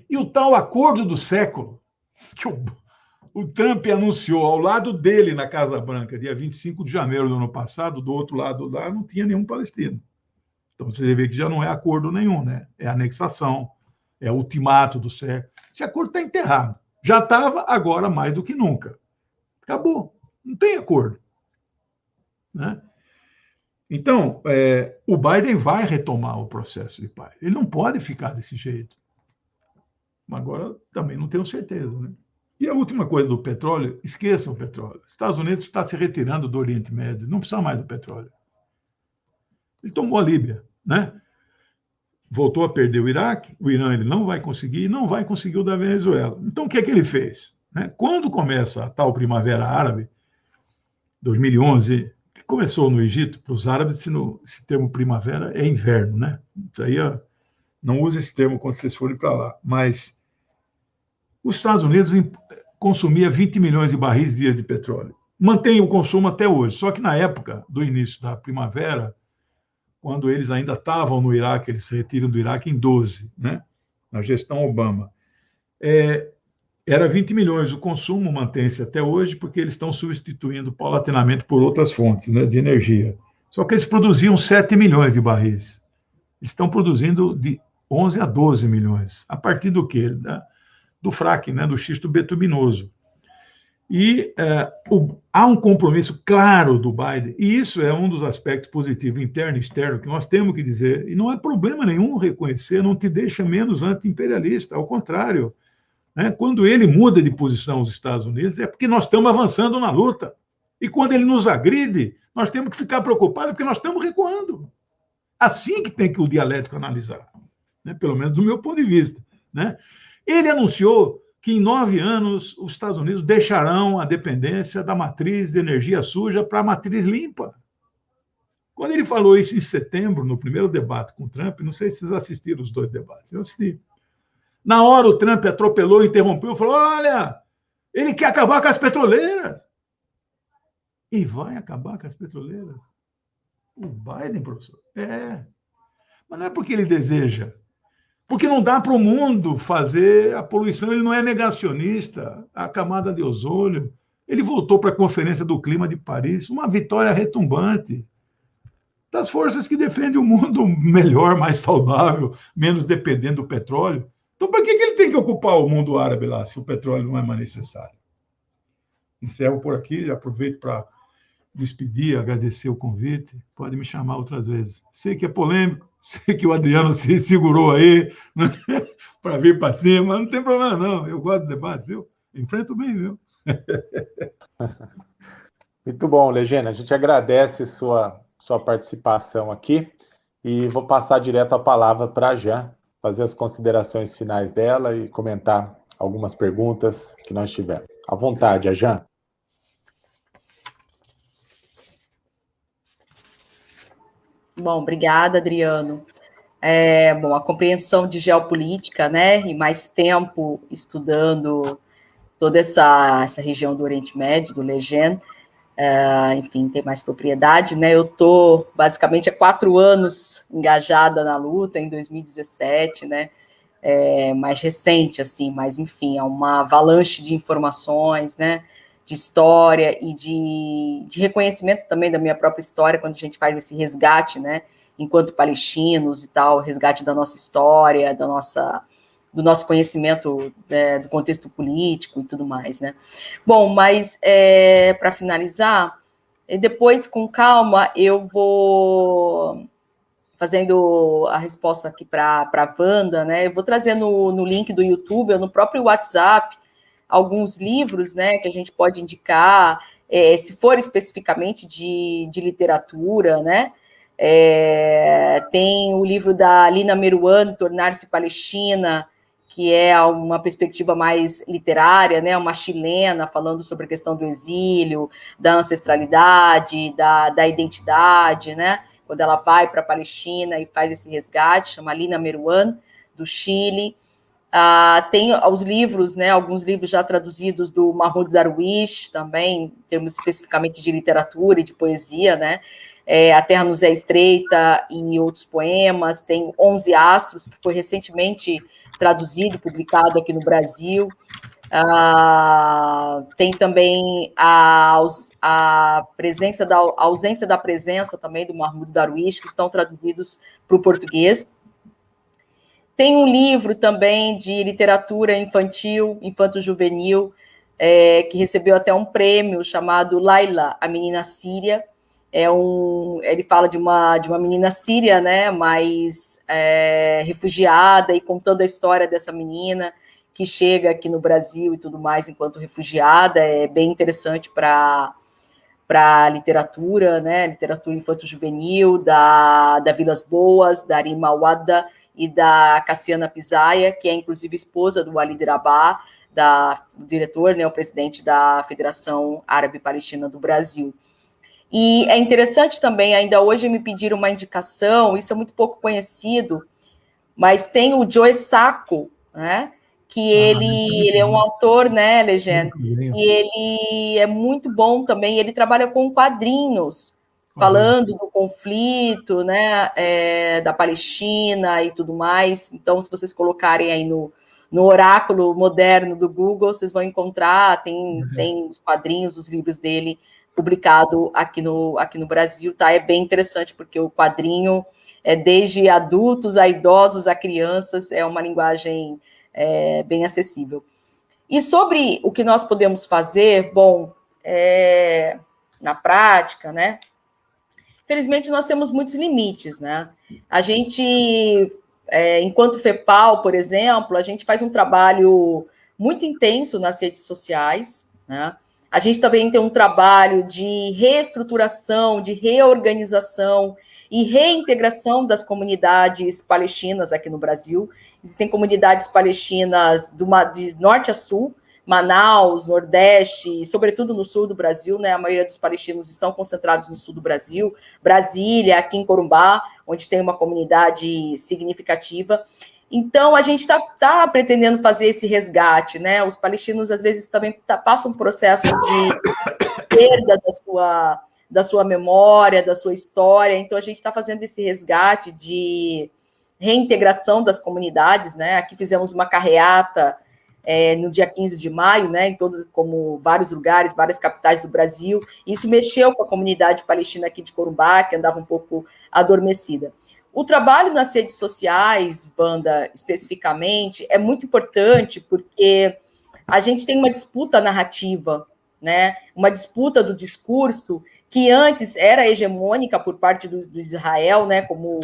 C: E o tal acordo do século, que o, o Trump anunciou ao lado dele na Casa Branca, dia 25 de janeiro do ano passado, do outro lado lá não tinha nenhum palestino. Então você vê que já não é acordo nenhum, né? É anexação, é ultimato do século. Esse acordo está enterrado. Já estava, agora mais do que nunca. Acabou. Não tem acordo. Né? Então, é, o Biden vai retomar o processo de paz. Ele não pode ficar desse jeito. Agora, também não tenho certeza. Né? E a última coisa do petróleo, esqueçam o petróleo. Os Estados Unidos está se retirando do Oriente Médio, não precisa mais do petróleo. Ele tomou a Líbia, né? Voltou a perder o Iraque, o Irã ele não vai conseguir, não vai conseguir o da Venezuela. Então, o que é que ele fez? Né? Quando começa a tal Primavera Árabe, 2011, que começou no Egito, para os árabes, esse, esse termo primavera é inverno, né? Isso aí, não use esse termo quando vocês forem para lá. Mas os Estados Unidos consumia 20 milhões de barris dias de petróleo. Mantém o consumo até hoje. Só que na época do início da primavera, quando eles ainda estavam no Iraque, eles se retiram do Iraque em 12, né? na gestão Obama. É, era 20 milhões. O consumo mantém-se até hoje, porque eles estão substituindo paulatinamente por outras fontes né, de energia. Só que eles produziam 7 milhões de barris. Eles estão produzindo de 11 a 12 milhões. A partir do quê? Da, do fracking, né, do xisto betuminoso. E é, o, há um compromisso claro do Biden, e isso é um dos aspectos positivos, interno e externo, que nós temos que dizer, e não é problema nenhum reconhecer, não te deixa menos anti-imperialista, ao contrário. Né, quando ele muda de posição os Estados Unidos, é porque nós estamos avançando na luta. E quando ele nos agride, nós temos que ficar preocupados, porque nós estamos recuando. Assim que tem que o dialético analisar, né, pelo menos do meu ponto de vista. Né? Ele anunciou que em nove anos os Estados Unidos deixarão a dependência da matriz de energia suja para a matriz limpa. Quando ele falou isso em setembro, no primeiro debate com o Trump, não sei se vocês assistiram os dois debates, eu assisti. Na hora o Trump atropelou, interrompeu, falou: olha, ele quer acabar com as petroleiras. E vai acabar com as petroleiras. O Biden, professor? É. Mas não é porque ele deseja, porque não dá para o mundo fazer a poluição, ele não é negacionista, a camada de ozônio. Ele voltou para a Conferência do Clima de Paris, uma vitória retumbante das forças que defendem um mundo melhor, mais saudável, menos dependendo do petróleo. Então, por que, que ele tem que ocupar o mundo árabe lá, se o petróleo não é mais necessário? Encerro por aqui, aproveito para despedir, agradecer o convite. Pode me chamar outras vezes. Sei que é polêmico, sei que o Adriano se segurou aí né, para vir para cima, não tem problema não. Eu gosto do debate, viu? Enfrento bem, viu?
A: Muito bom, Legenda. A gente agradece sua, sua participação aqui e vou passar direto a palavra para a Jean, fazer as considerações finais dela e comentar algumas perguntas que nós tivemos. À vontade, a
B: Bom, obrigada, Adriano. É, bom, a compreensão de geopolítica, né, e mais tempo estudando toda essa, essa região do Oriente Médio, do Legend, uh, enfim, tem mais propriedade, né? Eu estou basicamente há quatro anos engajada na luta, em 2017, né? É, mais recente, assim, mas enfim, é uma avalanche de informações, né? De história e de, de reconhecimento também da minha própria história, quando a gente faz esse resgate, né? Enquanto palestinos e tal, resgate da nossa história, da nossa do nosso conhecimento é, do contexto político e tudo mais, né? Bom, mas é, para finalizar, depois com calma eu vou fazendo a resposta aqui para a Wanda, né? Eu vou trazer no, no link do YouTube ou no próprio WhatsApp alguns livros, né, que a gente pode indicar, é, se for especificamente de, de literatura, né? É, tem o livro da Lina Meruan, Tornar-se Palestina, que é uma perspectiva mais literária, né, uma chilena falando sobre a questão do exílio, da ancestralidade, da, da identidade, né, quando ela vai para a Palestina e faz esse resgate, chama Lina Meruan, do Chile. Ah, tem os livros, né, alguns livros já traduzidos do Mahmoud Darwish, também, em termos especificamente de literatura e de poesia, né, é, A Terra nos é Estreita e outros poemas, tem Onze Astros, que foi recentemente traduzido, publicado aqui no Brasil. Ah, tem também a, a presença da a ausência da presença também do Mahmoud Darwish, que estão traduzidos para o português. Tem um livro também de literatura infantil, infanto-juvenil, é, que recebeu até um prêmio chamado Laila, a menina síria, é um, ele fala de uma, de uma menina síria, né, mas é, refugiada e contando a história dessa menina que chega aqui no Brasil e tudo mais enquanto refugiada, é bem interessante para para literatura, né, literatura infanto-juvenil, da, da Vilas Boas, da Arima Wada e da Cassiana Pisaia, que é inclusive esposa do Ali Rabah, da, diretor, né, o presidente da Federação Árabe Palestina do Brasil. E é interessante também, ainda hoje me pediram uma indicação, isso é muito pouco conhecido, mas tem o Joe Sacco, né? Que ah, ele, ele é um autor, né, Legenda? E ele é muito bom também, ele trabalha com quadrinhos, falando do conflito, né, é, da Palestina e tudo mais. Então, se vocês colocarem aí no, no oráculo moderno do Google, vocês vão encontrar, tem, uhum. tem os quadrinhos, os livros dele publicado aqui no, aqui no Brasil, tá? É bem interessante, porque o quadrinho é desde adultos a idosos a crianças, é uma linguagem é, bem acessível. E sobre o que nós podemos fazer, bom, é, na prática, né? Felizmente, nós temos muitos limites, né? A gente, é, enquanto FEPAL, por exemplo, a gente faz um trabalho muito intenso nas redes sociais, né? A gente também tem um trabalho de reestruturação, de reorganização e reintegração das comunidades palestinas aqui no Brasil. Existem comunidades palestinas do, de norte a sul, Manaus, Nordeste, e sobretudo no sul do Brasil, né? A maioria dos palestinos estão concentrados no sul do Brasil, Brasília, aqui em Corumbá, onde tem uma comunidade significativa. Então, a gente está tá pretendendo fazer esse resgate, né? Os palestinos, às vezes, também tá, passam um processo de perda da sua, da sua memória, da sua história. Então, a gente está fazendo esse resgate de reintegração das comunidades, né? Aqui fizemos uma carreata é, no dia 15 de maio, né? Em todos, como vários lugares, várias capitais do Brasil. Isso mexeu com a comunidade palestina aqui de Corumbá, que andava um pouco adormecida. O trabalho nas redes sociais, banda especificamente, é muito importante porque a gente tem uma disputa narrativa né? Uma disputa do discurso que antes era hegemônica por parte do, do Israel, né? Como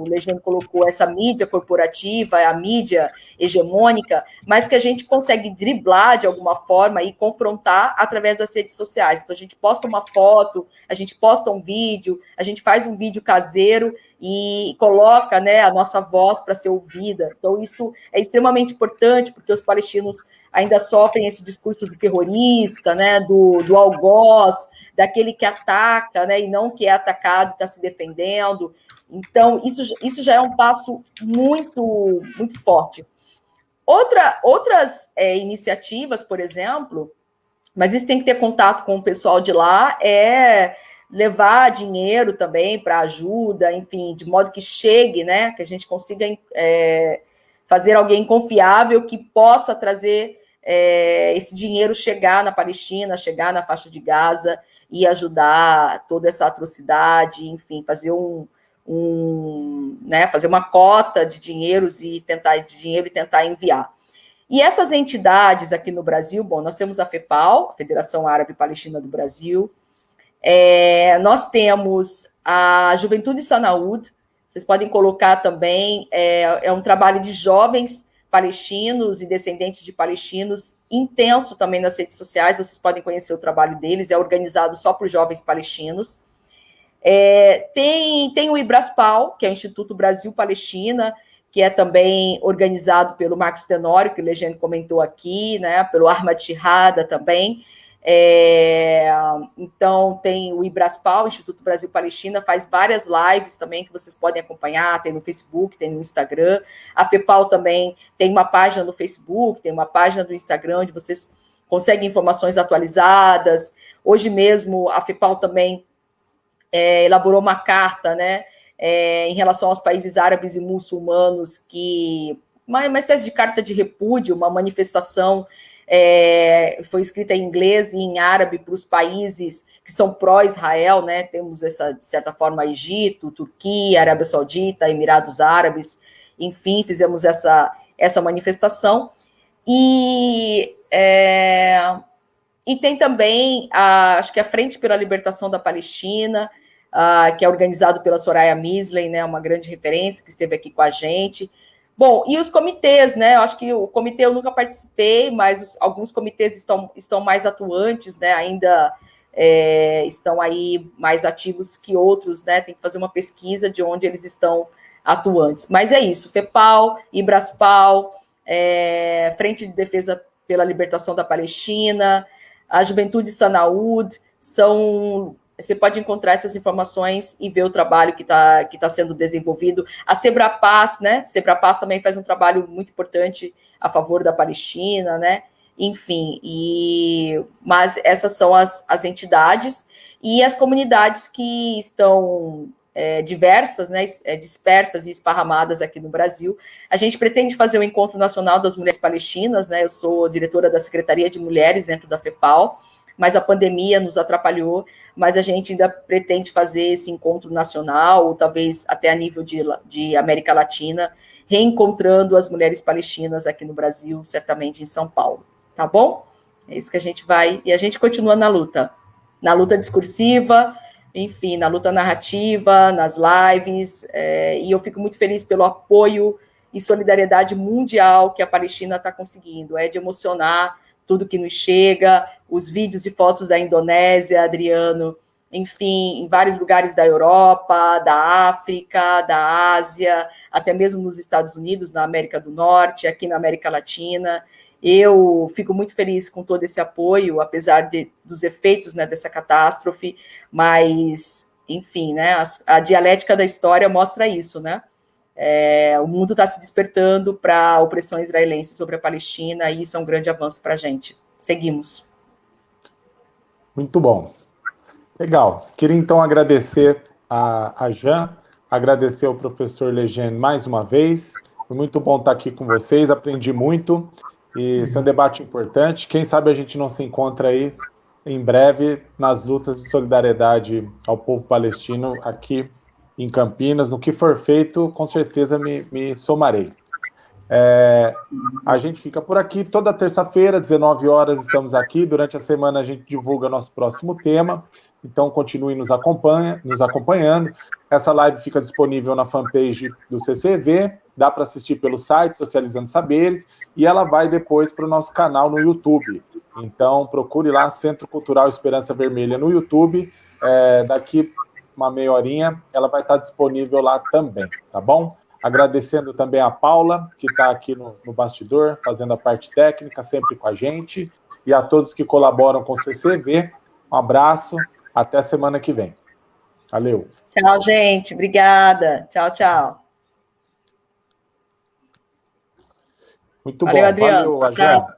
B: o Legend colocou, essa mídia corporativa, a mídia hegemônica, mas que a gente consegue driblar de alguma forma e confrontar através das redes sociais. Então a gente posta uma foto, a gente posta um vídeo, a gente faz um vídeo caseiro e coloca né, a nossa voz para ser ouvida. Então, isso é extremamente importante, porque os palestinos ainda sofrem esse discurso do terrorista, né, do, do algoz, daquele que ataca né, e não que é atacado, está se defendendo. Então, isso, isso já é um passo muito, muito forte. Outra, outras é, iniciativas, por exemplo, mas isso tem que ter contato com o pessoal de lá, é levar dinheiro também para ajuda, enfim, de modo que chegue, né, que a gente consiga é, fazer alguém confiável que possa trazer é, esse dinheiro chegar na Palestina, chegar na faixa de Gaza e ajudar toda essa atrocidade, enfim, fazer um, um né, fazer uma cota de dinheiros e tentar de dinheiro e tentar enviar. E essas entidades aqui no Brasil, bom, nós temos a FEPAL, Federação Árabe Palestina do Brasil, é, nós temos a Juventude Sanaúd, vocês podem colocar também, é, é um trabalho de jovens palestinos e descendentes de palestinos, intenso também nas redes sociais, vocês podem conhecer o trabalho deles, é organizado só por jovens palestinos. É, tem, tem o Ibraspal, que é o Instituto Brasil Palestina, que é também organizado pelo Marcos Tenório, que o Legend comentou aqui, né, pelo Armad Shihada também, é, então, tem o Ibraspal, Instituto Brasil Palestina, faz várias lives também que vocês podem acompanhar, tem no Facebook, tem no Instagram. A FEPAL também tem uma página no Facebook, tem uma página no Instagram, onde vocês conseguem informações atualizadas. Hoje mesmo, a FEPAL também é, elaborou uma carta, né, é, em relação aos países árabes e muçulmanos, que uma, uma espécie de carta de repúdio, uma manifestação é, foi escrita em inglês e em árabe para os países que são pró-Israel, né? Temos essa, de certa forma, Egito, Turquia, Arábia Saudita, Emirados Árabes, enfim, fizemos essa, essa manifestação. E, é, e tem também, a, acho que a Frente pela Libertação da Palestina, a, que é organizado pela Soraya Misley, né? Uma grande referência que esteve aqui com a gente. Bom, e os comitês, né? Eu acho que o comitê eu nunca participei, mas os, alguns comitês estão, estão mais atuantes, né? Ainda é, estão aí mais ativos que outros, né? Tem que fazer uma pesquisa de onde eles estão atuantes. Mas é isso: FEPAL, IBRASPAL, é, Frente de Defesa pela Libertação da Palestina, a Juventude Sanaúd, são você pode encontrar essas informações e ver o trabalho que está que tá sendo desenvolvido. A Sebrapaz, né? Sebrapaz também faz um trabalho muito importante a favor da Palestina, né? Enfim, e, mas essas são as, as entidades e as comunidades que estão é, diversas, né, é, dispersas e esparramadas aqui no Brasil. A gente pretende fazer o Encontro Nacional das Mulheres Palestinas, né? Eu sou diretora da Secretaria de Mulheres dentro da FEPAL mas a pandemia nos atrapalhou, mas a gente ainda pretende fazer esse encontro nacional, ou talvez até a nível de, de América Latina, reencontrando as mulheres palestinas aqui no Brasil, certamente em São Paulo, tá bom? É isso que a gente vai, e a gente continua na luta, na luta discursiva, enfim, na luta narrativa, nas lives, é, e eu fico muito feliz pelo apoio e solidariedade mundial que a Palestina está conseguindo, é de emocionar tudo que nos chega, os vídeos e fotos da Indonésia, Adriano, enfim, em vários lugares da Europa, da África, da Ásia, até mesmo nos Estados Unidos, na América do Norte, aqui na América Latina. Eu fico muito feliz com todo esse apoio, apesar de, dos efeitos né, dessa catástrofe, mas, enfim, né, a, a dialética da história mostra isso, né? É, o mundo está se despertando para a opressão israelense sobre a Palestina e isso é um grande avanço para a gente. Seguimos.
A: Muito bom. Legal. Queria então agradecer a, a Jan, agradecer ao professor Legend mais uma vez. Foi muito bom estar aqui com vocês, aprendi muito. E esse é um debate importante. Quem sabe a gente não se encontra aí em breve nas lutas de solidariedade ao povo palestino aqui em Campinas. No que for feito, com certeza me, me somarei. É, a gente fica por aqui toda terça-feira, 19 horas, estamos aqui. Durante a semana a gente divulga nosso próximo tema. Então continue nos, acompanha, nos acompanhando. Essa live fica disponível na fanpage do CCV, dá para assistir pelo site Socializando Saberes, e ela vai depois para o nosso canal no YouTube. Então procure lá Centro Cultural Esperança Vermelha no YouTube. É, daqui uma meia horinha ela vai estar disponível lá também, tá bom? Agradecendo também a Paula, que está aqui no, no bastidor, fazendo a parte técnica, sempre com a gente, e a todos que colaboram com o CCV. Um abraço, até semana que vem. Valeu.
B: Tchau, gente. Obrigada. Tchau, tchau.
A: Muito Valeu, bom. Adriano. Valeu, Agé.